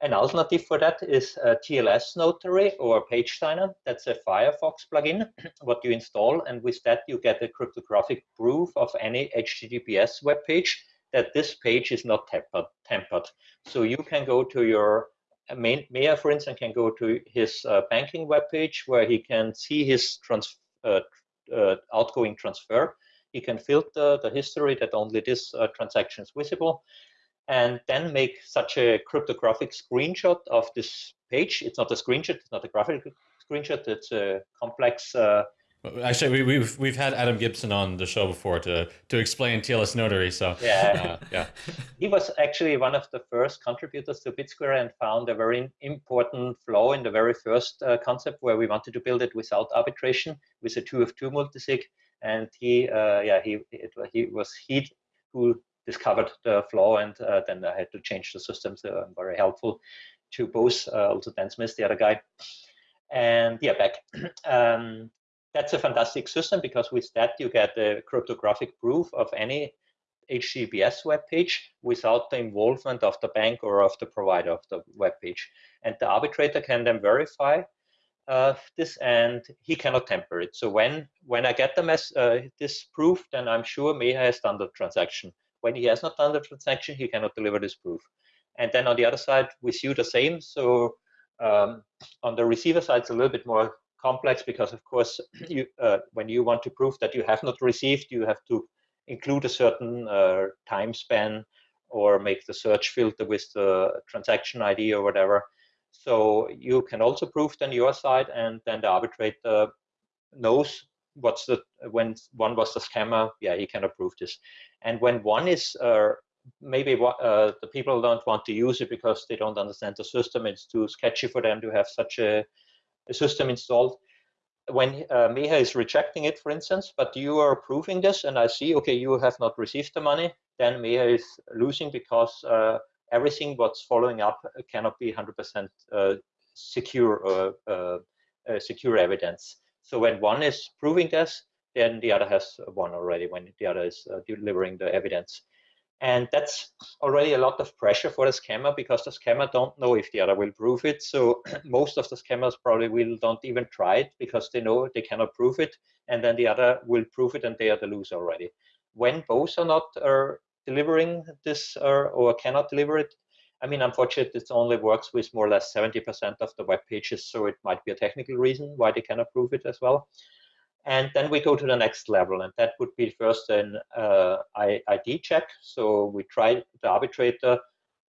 An alternative for that is TLS Notary or Page Signer. That's a Firefox plugin, what you install. And with that, you get a cryptographic proof of any HTTPS web page that this page is not tempered. tempered. So you can go to your uh, main Meher, for instance, can go to his uh, banking webpage where he can see his trans uh, uh, outgoing transfer. He can filter the history that only this uh, transaction is visible and then make such a cryptographic screenshot of this page. It's not a screenshot, it's not a graphic screenshot, it's a complex uh, Actually, we, we've we've had Adam Gibson on the show before to to explain TLS Notary. So yeah, uh, yeah, he was actually one of the first contributors to BitSquare and found a very important flaw in the very first uh, concept where we wanted to build it without arbitration with a two of two multisig. And he, uh, yeah, he it, he was he who discovered the flaw, and uh, then I had to change the system. So I'm very helpful to both. Uh, also Dan Smith, the other guy, and yeah, back. Um, that's a fantastic system because with that you get a cryptographic proof of any HTTPS web page without the involvement of the bank or of the provider of the web page. And the arbitrator can then verify uh, this and he cannot temper it. So when when I get the mess, uh, this proof, then I'm sure Meher has done the transaction. When he has not done the transaction, he cannot deliver this proof. And then on the other side, we see the same. So um, on the receiver side, it's a little bit more complex because, of course, you, uh, when you want to prove that you have not received, you have to include a certain uh, time span or make the search filter with the transaction ID or whatever. So you can also prove then your side, and then the arbitrator knows what's the when one was the scammer. Yeah, he can approve this. And when one is uh, maybe uh, the people don't want to use it because they don't understand the system. It's too sketchy for them to have such a a system installed when uh, Meher is rejecting it, for instance, but you are approving this, and I see, okay, you have not received the money, then Meher is losing because uh, everything what's following up cannot be 100% uh, secure or uh, uh, secure evidence. So when one is proving this, then the other has won already when the other is uh, delivering the evidence. And that's already a lot of pressure for the scammer because the scammer don't know if the other will prove it. So most of the scammers probably will don't even try it because they know they cannot prove it. And then the other will prove it and they are the loser already. When both are not are delivering this or, or cannot deliver it, I mean, unfortunately, it only works with more or less 70% of the web pages. So it might be a technical reason why they cannot prove it as well. And then we go to the next level, and that would be first an uh, ID check. So we try the arbitrator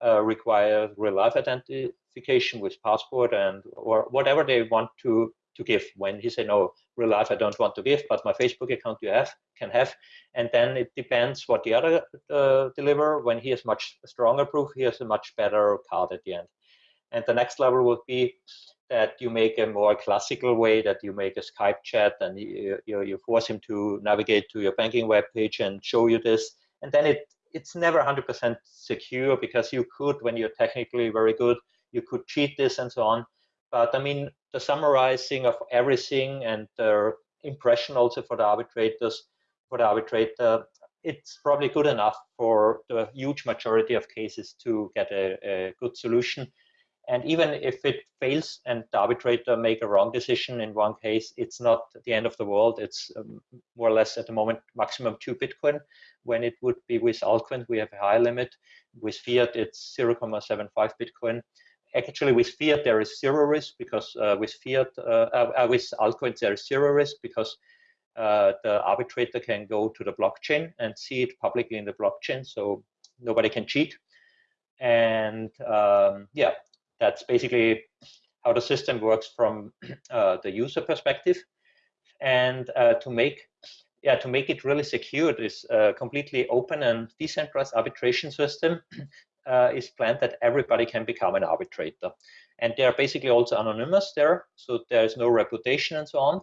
uh, require real life identification with passport and or whatever they want to to give. When he say no, real life I don't want to give, but my Facebook account you have can have, and then it depends what the other uh, deliver. When he has much stronger proof, he has a much better card at the end. And the next level would be that you make a more classical way that you make a Skype chat and you, you, you force him to navigate to your banking web page and show you this. And then it it's never 100% secure because you could, when you're technically very good, you could cheat this and so on. But I mean, the summarizing of everything and the impression also for the arbitrators, for the arbitrator, it's probably good enough for the huge majority of cases to get a, a good solution. And even if it fails and the arbitrator make a wrong decision in one case, it's not the end of the world. It's um, more or less at the moment maximum two Bitcoin. When it would be with altcoin, we have a high limit. With Fiat, it's 0.75 Bitcoin. Actually, with Fiat, there is zero risk because uh, with Fiat, uh, uh, with altcoin, there is zero risk because uh, the arbitrator can go to the blockchain and see it publicly in the blockchain, so nobody can cheat. And um, yeah, that's basically how the system works from uh, the user perspective. And uh, to make yeah, to make it really secure, this uh, completely open and decentralized arbitration system uh, is planned that everybody can become an arbitrator. And they are basically also anonymous there, so there is no reputation and so on.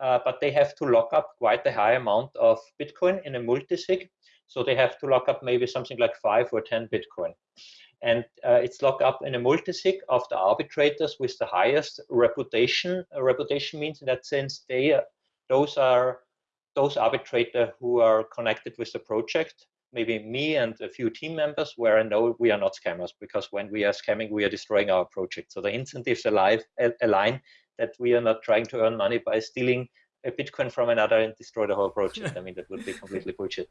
Uh, but they have to lock up quite a high amount of Bitcoin in a multisig. So they have to lock up maybe something like five or 10 Bitcoin and uh, it's locked up in a multisig of the arbitrators with the highest reputation. A reputation means in that sense they uh, those are those arbitrators who are connected with the project. Maybe me and a few team members, where I know we are not scammers, because when we are scamming, we are destroying our project. So the incentives alive, align that we are not trying to earn money by stealing a Bitcoin from another and destroy the whole project. I mean, that would be completely bullshit.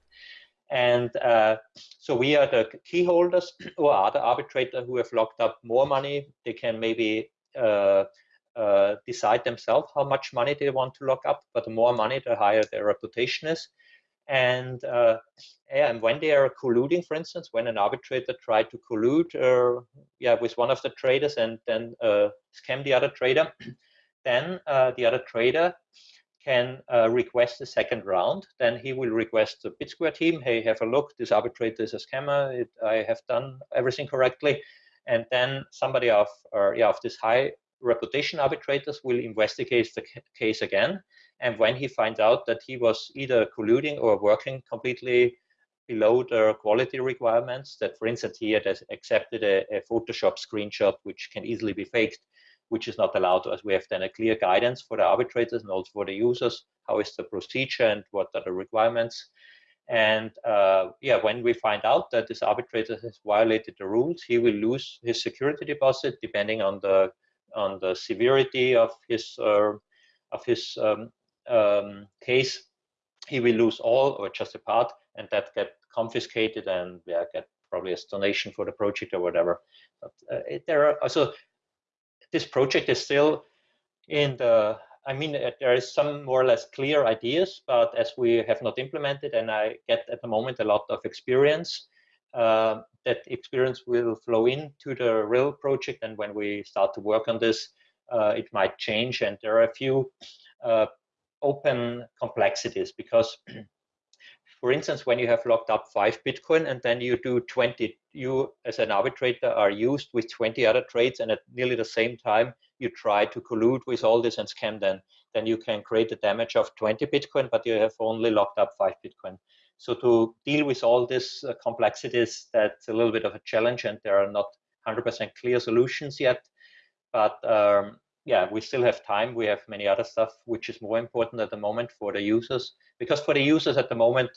And uh, so we are the key holders or other arbitrator who have locked up more money. They can maybe uh, uh, decide themselves how much money they want to lock up, but the more money, the higher their reputation is. And, uh, yeah, and when they are colluding, for instance, when an arbitrator tried to collude uh, yeah, with one of the traders and then uh, scam the other trader, then the other trader can uh, request a second round. Then he will request the BitSquare team, hey, have a look, this arbitrator is a scammer, it, I have done everything correctly. And then somebody of, or, yeah, of this high reputation arbitrators will investigate the case again. And when he finds out that he was either colluding or working completely below the quality requirements, that for instance, he had accepted a, a Photoshop screenshot, which can easily be faked, which is not allowed to us. we have then a clear guidance for the arbitrators and also for the users. How is the procedure and what are the requirements? And uh, yeah, when we find out that this arbitrator has violated the rules, he will lose his security deposit depending on the on the severity of his uh, of his um, um, case. He will lose all or just a part, and that get confiscated and yeah, get probably a donation for the project or whatever. But uh, there are also this project is still in the I mean, uh, there is some more or less clear ideas, but as we have not implemented, and I get at the moment a lot of experience, uh, that experience will flow into the real project. And when we start to work on this, uh, it might change. And there are a few uh, open complexities because for instance, when you have locked up five Bitcoin and then you do 20, you as an arbitrator are used with 20 other trades and at nearly the same time, you try to collude with all this and scam them, then you can create a damage of 20 Bitcoin, but you have only locked up five Bitcoin. So to deal with all these uh, complexities, that's a little bit of a challenge and there are not 100% clear solutions yet. But um, yeah, we still have time. We have many other stuff which is more important at the moment for the users because for the users at the moment,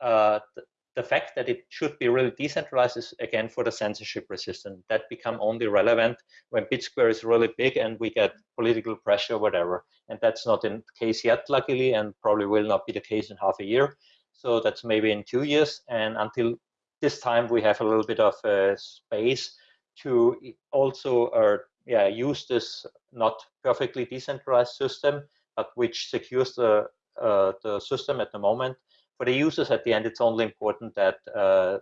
uh, the, the, fact that it should be really decentralized is again for the censorship resistant. That become only relevant when BitSquare is really big and we get political pressure, or whatever. And that's not in the case yet, luckily, and probably will not be the case in half a year. So that's maybe in two years. And until this time, we have a little bit of uh, space to also uh, yeah, use this not perfectly decentralized system, but which secures the uh, the system at the moment. For the users at the end, it's only important that uh,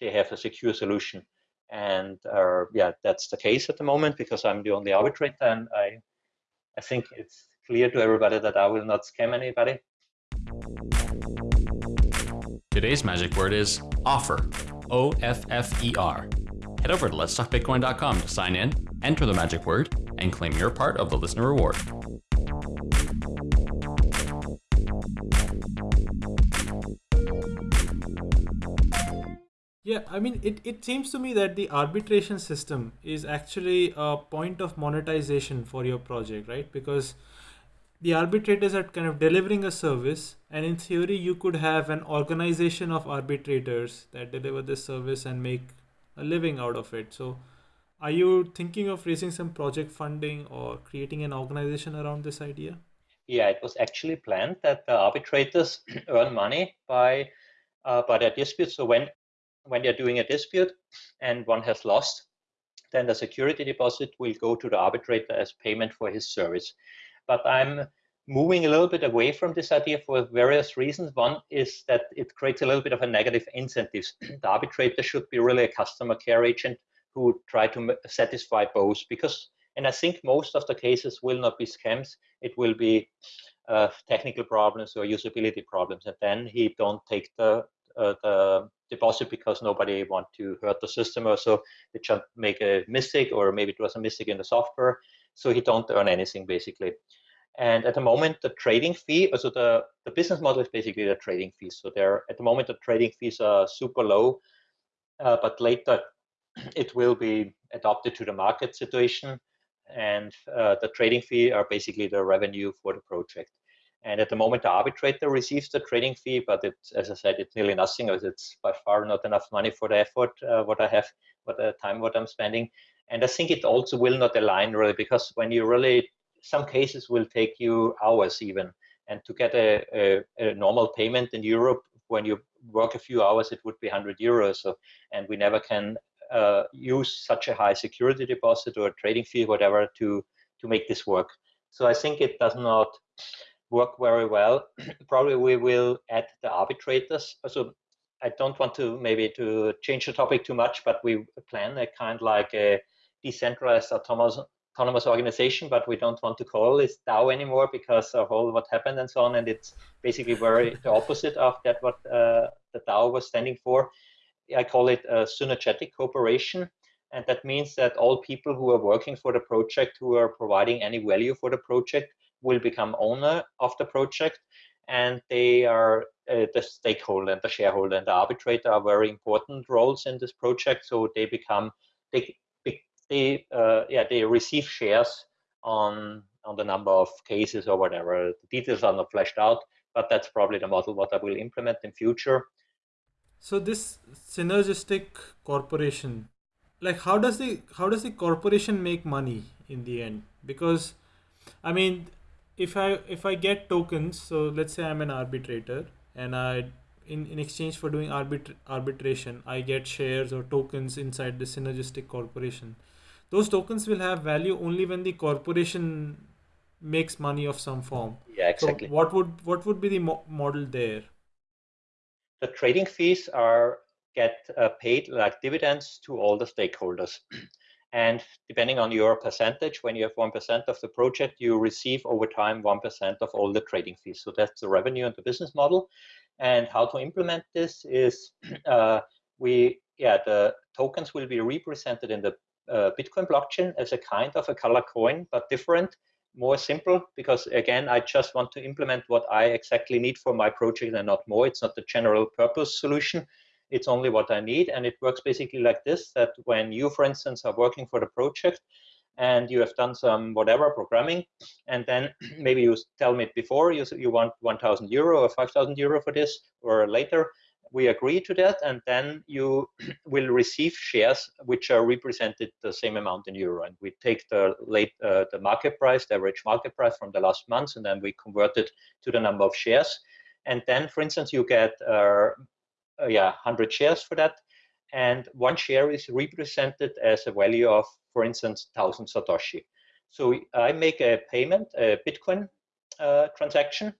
they have a secure solution. And uh, yeah, that's the case at the moment because I'm the only arbitrator and I, I think it's clear to everybody that I will not scam anybody. Today's magic word is offer, O F F E R. Head over to letstalkbitcoin.com to sign in, enter the magic word, and claim your part of the listener reward. Yeah, I mean, it, it seems to me that the arbitration system is actually a point of monetization for your project, right? Because the arbitrators are kind of delivering a service, and in theory, you could have an organization of arbitrators that deliver this service and make a living out of it. So, are you thinking of raising some project funding or creating an organization around this idea? Yeah, it was actually planned that the arbitrators earn money by uh, by their disputes. So when when they're doing a dispute and one has lost, then the security deposit will go to the arbitrator as payment for his service. But I'm moving a little bit away from this idea for various reasons. One is that it creates a little bit of a negative incentives. the arbitrator should be really a customer care agent who try to satisfy both because and I think most of the cases will not be scams. It will be uh, technical problems or usability problems, and then he don't take the uh, the deposit because nobody want to hurt the system or so. They just make a mistake or maybe it was a mistake in the software so he don't earn anything basically. And at the moment the trading fee so the the business model is basically the trading fees so there at the moment the trading fees are super low uh, but later it will be adopted to the market situation and uh, the trading fee are basically the revenue for the project and at the moment, the arbitrator receives the trading fee, but as I said, it's nearly nothing, as it's by far not enough money for the effort uh, what I have, what the time what I'm spending. And I think it also will not align really, because when you really, some cases will take you hours even, and to get a, a, a normal payment in Europe, when you work a few hours, it would be 100 euros. So, and we never can uh, use such a high security deposit or a trading fee, whatever, to to make this work. So I think it does not work very well. Probably we will add the arbitrators. So I don't want to maybe to change the topic too much, but we plan a kind like a decentralized autonomous autonomous organization, but we don't want to call it DAO anymore because of all what happened and so on. And it's basically very the opposite of that what uh, the DAO was standing for. I call it a synergetic cooperation. And that means that all people who are working for the project, who are providing any value for the project, will become owner of the project. And they are uh, the stakeholder and the shareholder and the arbitrator are very important roles in this project. So they become they they uh, yeah they receive shares on on the number of cases or whatever. The details are not fleshed out but that's probably the model what i will implement in future so this synergistic corporation like how does the how does the corporation make money in the end because i mean if I if I get tokens, so let's say I'm an arbitrator and I in, in exchange for doing arbit- arbitration, I get shares or tokens inside the synergistic corporation. Those tokens will have value only when the corporation makes money of some form. Yeah, exactly. So what would what would be the mo- model there? The trading fees are get uh, paid like dividends to all the stakeholders. And depending on your percentage, when you have 1% of the project, you receive over time 1% of all the trading fees. So that's the revenue and the business model. And how to implement this is uh, we, yeah, the tokens will be represented in the uh, Bitcoin blockchain as a kind of a color coin, but different, more simple, because again, I just want to implement what I exactly need for my project and not more. It's not the general purpose solution it's only what I need. And it works basically like this, that when you, for instance, are working for the project and you have done some whatever programming, and then maybe you tell me before you, you want 1,000 euro or 5,000 euro for this, or later, we agree to that, and then you will receive shares which are represented the same amount in euro. And we take the late uh, the market price, the average market price from the last month, and then we convert it to the number of shares. And then, for instance, you get uh, uh, yeah 100 shares for that and one share is represented as a value of for instance 1000 satoshi so i make a payment a bitcoin uh, transaction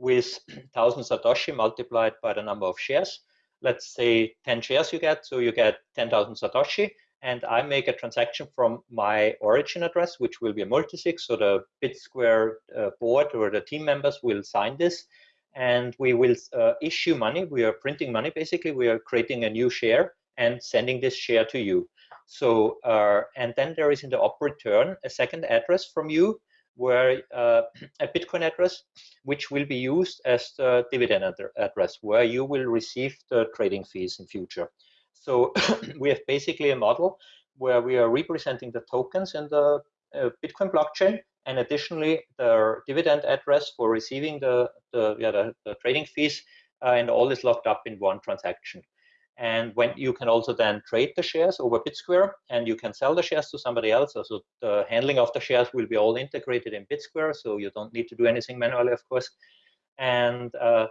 with 1000 Satoshi multiplied by the number of shares. Let's say 10 shares you get, so you get 10,000 Satoshi. And I make a transaction from my origin address, which will be a multisig. So the BitSquare uh, board or the team members will sign this. And we will uh, issue money. We are printing money, basically. We are creating a new share and sending this share to you. So, uh, and then there is in the op return a second address from you where uh, a Bitcoin address, which will be used as the dividend address, where you will receive the trading fees in future. So we have basically a model where we are representing the tokens in the uh, Bitcoin blockchain, and additionally the dividend address for receiving the the, yeah, the, the trading fees, uh, and all is locked up in one transaction. And when you can also then trade the shares over BitSquare and you can sell the shares to somebody else. So the handling of the shares will be all integrated in BitSquare. So you don't need to do anything manually, of course. And uh,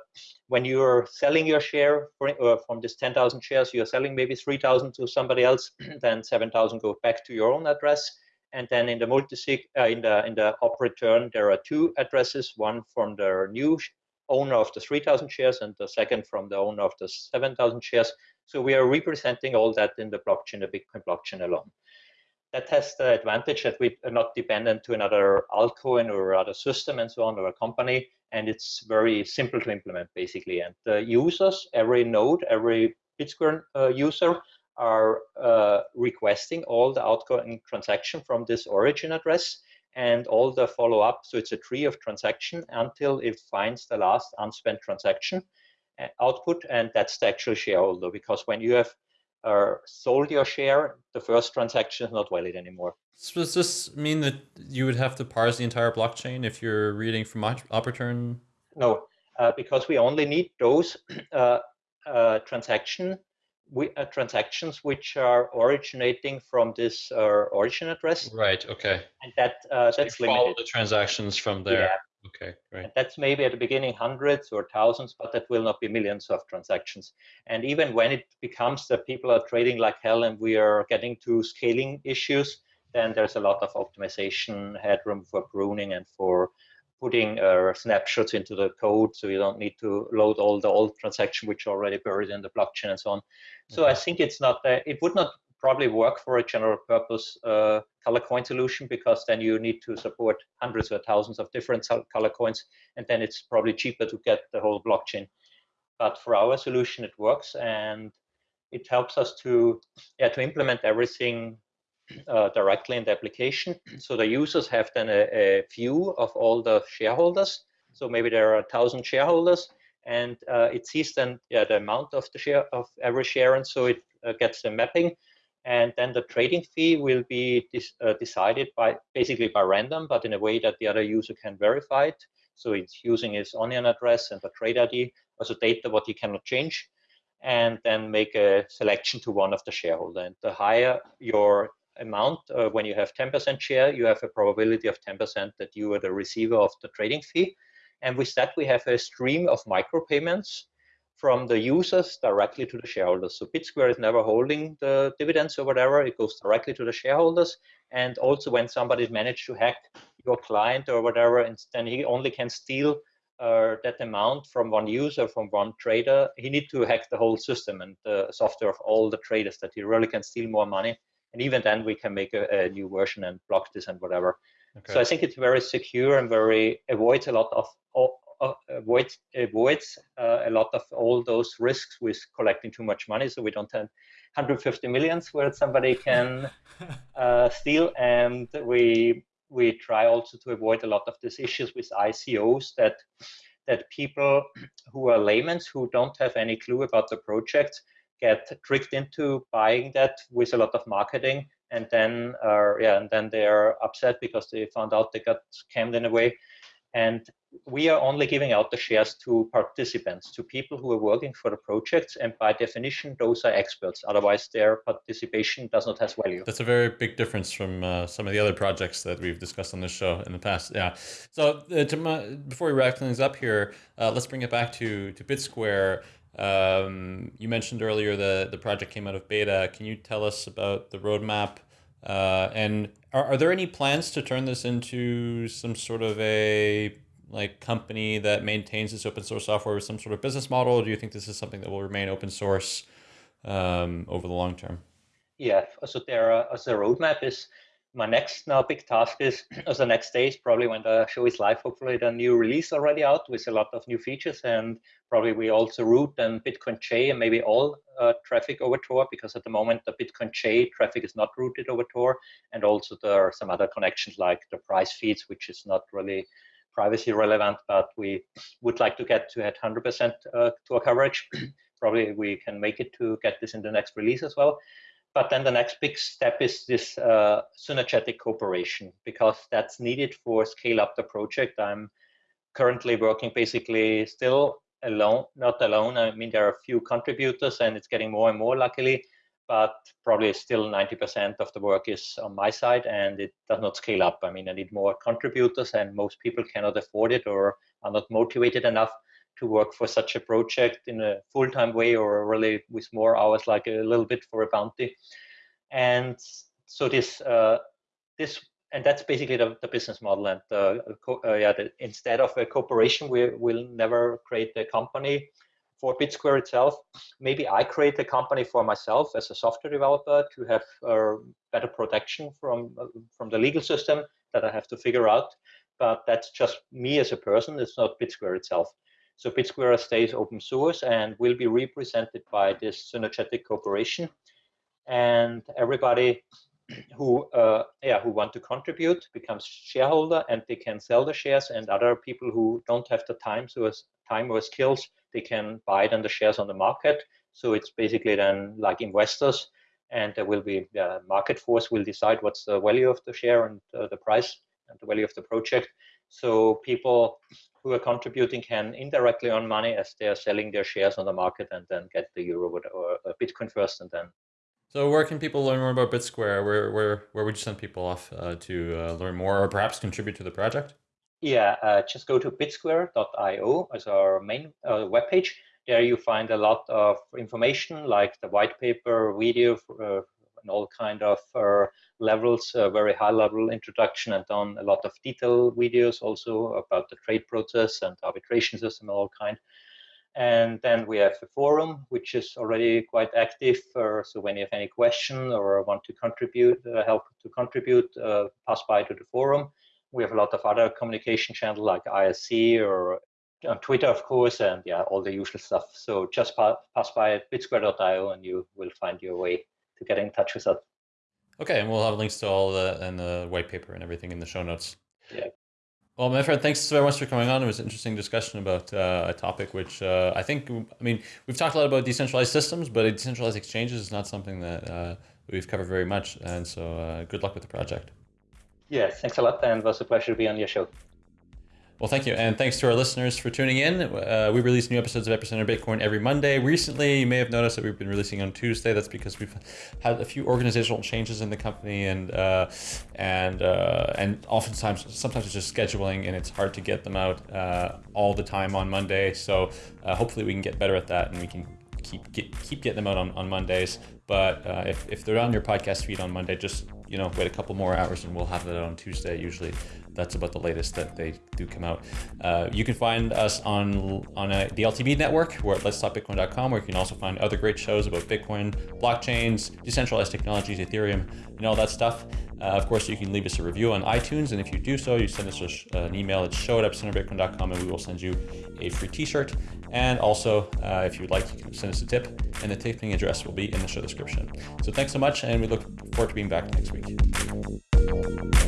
when you're selling your share for, uh, from this 10,000 shares, you're selling maybe 3,000 to somebody else, then 7,000 go back to your own address. And then in the multisig, uh, in the in the op return, there are two addresses: one from the new owner of the 3,000 shares, and the second from the owner of the 7,000 shares. So we are representing all that in the blockchain, the Bitcoin blockchain alone. That has the advantage that we are not dependent to another altcoin or other system and so on or a company. And it's very simple to implement basically. And the users, every node, every Bitcoin uh, user are uh, requesting all the outgoing transaction from this origin address and all the follow up. So it's a tree of transaction until it finds the last unspent transaction output, and that's the actual shareholder. Because when you have uh, sold your share, the first transaction is not valid anymore. So does this mean that you would have to parse the entire blockchain if you're reading from op return? No, uh, because we only need those uh, uh, transaction we, uh, transactions which are originating from this uh, origin address. Right. Okay. And that uh, so that's you limited. Follow the transactions from there. Yeah. Okay, great. And that's maybe at the beginning hundreds or thousands, but that will not be millions of transactions. And even when it becomes that people are trading like hell and we are getting to scaling issues, then there's a lot of optimization headroom for pruning and for putting uh, snapshots into the code so you don't need to load all the old transaction which are already buried in the blockchain and so on. So okay. I think it's not, uh, it would not probably work for a general purpose uh, color coin solution because then you need to support hundreds or thousands of different color coins and then it's probably cheaper to get the whole blockchain. But for our solution it works and it helps us to yeah to implement everything uh, directly in the application. So the users have then a, a, view of all the shareholders. So maybe there are a thousand shareholders and uh, it sees then yeah, the amount of the share of every share and so it uh, gets the mapping and then the trading fee will be uh, decided by basically by random, but in a way that the other user can verify it. So it's using his onion address and the trade ID, also data what he cannot change, and then make a selection to one of the shareholder. And the higher your amount, uh, when you have 10% share, you have a probability of 10% that you are the receiver of the trading fee. And with that, we have a stream of micropayments from the users directly to the shareholders. So BitSquare is never holding the dividends or whatever, it goes directly to the shareholders. And also when somebody managed to hack your client or whatever, and then he only can steal uh, that amount from one user, from one trader, he need to hack the whole system and the software of all the traders that he really can steal more money. And even then we can make a, a new version and block this and whatever. Okay. So I think it's very secure and very avoids a lot of avoids avoids uh, a lot of all those risks with collecting too much money. So we don't have 150 millions where somebody can uh, steal, and we we try also to avoid a lot of these issues with ICOs that that people who are laymen who don't have any clue about the project get tricked into buying that with a lot of marketing and then uh, yeah and then they're upset because they found out they got scammed in a way and we are only giving out the shares to participants, to people who are working for the projects, and by definition, those are experts. Otherwise, their participation does not have value. That's a very big difference from uh, some of the other projects that we've discussed on this show in the past. Yeah. So uh, my, before we wrap things up here, uh, let's bring it back to to BitSquare. Um, you mentioned earlier the the project came out of beta. Can you tell us about the roadmap? Uh, and are, are there any plans to turn this into some sort of a like company that maintains this open source software with some sort of business model? Do you think this is something that will remain open source um, over the long term? Yeah, so there, uh, as a roadmap is my next now big task is as the next stage probably when the show is live hopefully the new release already out with a lot of new features and probably we also route and bitcoinj and maybe all uh, traffic over tor because at the moment the bitcoinj traffic is not routed over tor and also there are some other connections like the price feeds which is not really privacy relevant but we would like to get to at 100% uh, tor coverage probably we can make it to get this in the next release as well but then the next big step is this uh, synergetic cooperation because that's needed for scale up the project. I'm currently working basically still alone, not alone. I mean, there are a few contributors and it's getting more and more luckily, but probably still 90% of the work is on my side and it does not scale up. I mean, I need more contributors and most people cannot afford it or are not motivated enough to work for such a project in a full-time way or really with more hours, like a little bit for a bounty. And so this uh, this and that's basically the, the business model. And uh, uh, yeah, the, instead of a corporation, we will never create a company for BitSquare itself. Maybe I create a company for myself as a software developer to have uh, better protection from uh, from the legal system that I have to figure out. But that's just me as a person. It's not BitSquare itself. So BitSquare stays open source and will be represented by this synergetic cooperation. And everybody who uh, yeah who want to contribute becomes shareholder and they can sell the shares and other people who don't have the time so as time or skills they can buy then the shares on the market so it's basically then like investors and there will be the market force will decide what's the value of the share and uh, the price and the value of the project so people who are contributing can indirectly earn money as they are selling their shares on the market and then get the euro or Bitcoin first and then. So where can people learn more about BitSquare? Where where where would you send people off uh, to uh, learn more or perhaps contribute to the project? Yeah, uh, just go to bitsquare.io as our main uh, webpage. There you find a lot of information like the white paper, video, uh, and all kind of uh, levels, a very high level introduction and done a lot of detail videos also about the trade process and arbitration system and all kind. And then we have a forum, which is already quite active. Uh, so when you have any question or want to contribute, uh, help to contribute, uh, pass by to the forum. We have a lot of other communication channels like ISC or on Twitter, of course, and yeah, all the usual stuff. So just pa pass by at bitsquare.io and you will find your way to get in touch with us. Okay, and we'll have links to all the and the white paper and everything in the show notes. Yeah. Well, my friend, thanks very much for coming on. It was an interesting discussion about uh, a topic which uh, I think, I mean, we've talked a lot about decentralized systems, but decentralized exchanges is not something that uh, we've covered very much. And so uh, good luck with the project. Yeah, thanks a lot. And it was a pleasure to be on your show. Well, thank you. And thanks to our listeners for tuning in. Uh, we release new episodes of Epicenter Bitcoin every Monday. Recently, you may have noticed that we've been releasing on Tuesday. That's because we've had a few organizational changes in the company and uh, and uh, and oftentimes, sometimes it's just scheduling and it's hard to get them out uh, all the time on Monday. So uh, hopefully we can get better at that and we can keep get, keep getting them out on, on Mondays. But uh, if, if they're on your podcast feed on Monday, just you know wait a couple more hours and we'll have it on Tuesday usually that's about the latest that they do come out. Uh, you can find us on on a, the LTB network. We're at letstalkbitcoin.com, where you can also find other great shows about Bitcoin, blockchains, decentralized technologies, Ethereum, and all that stuff. Uh, of course, you can leave us a review on iTunes, and if you do so, you send us an email at show at and we will send you a free T-shirt. And also, uh, if you'd like, you can send us a tip, and the tipping address will be in the show description. So thanks so much, and we look forward to being back next week.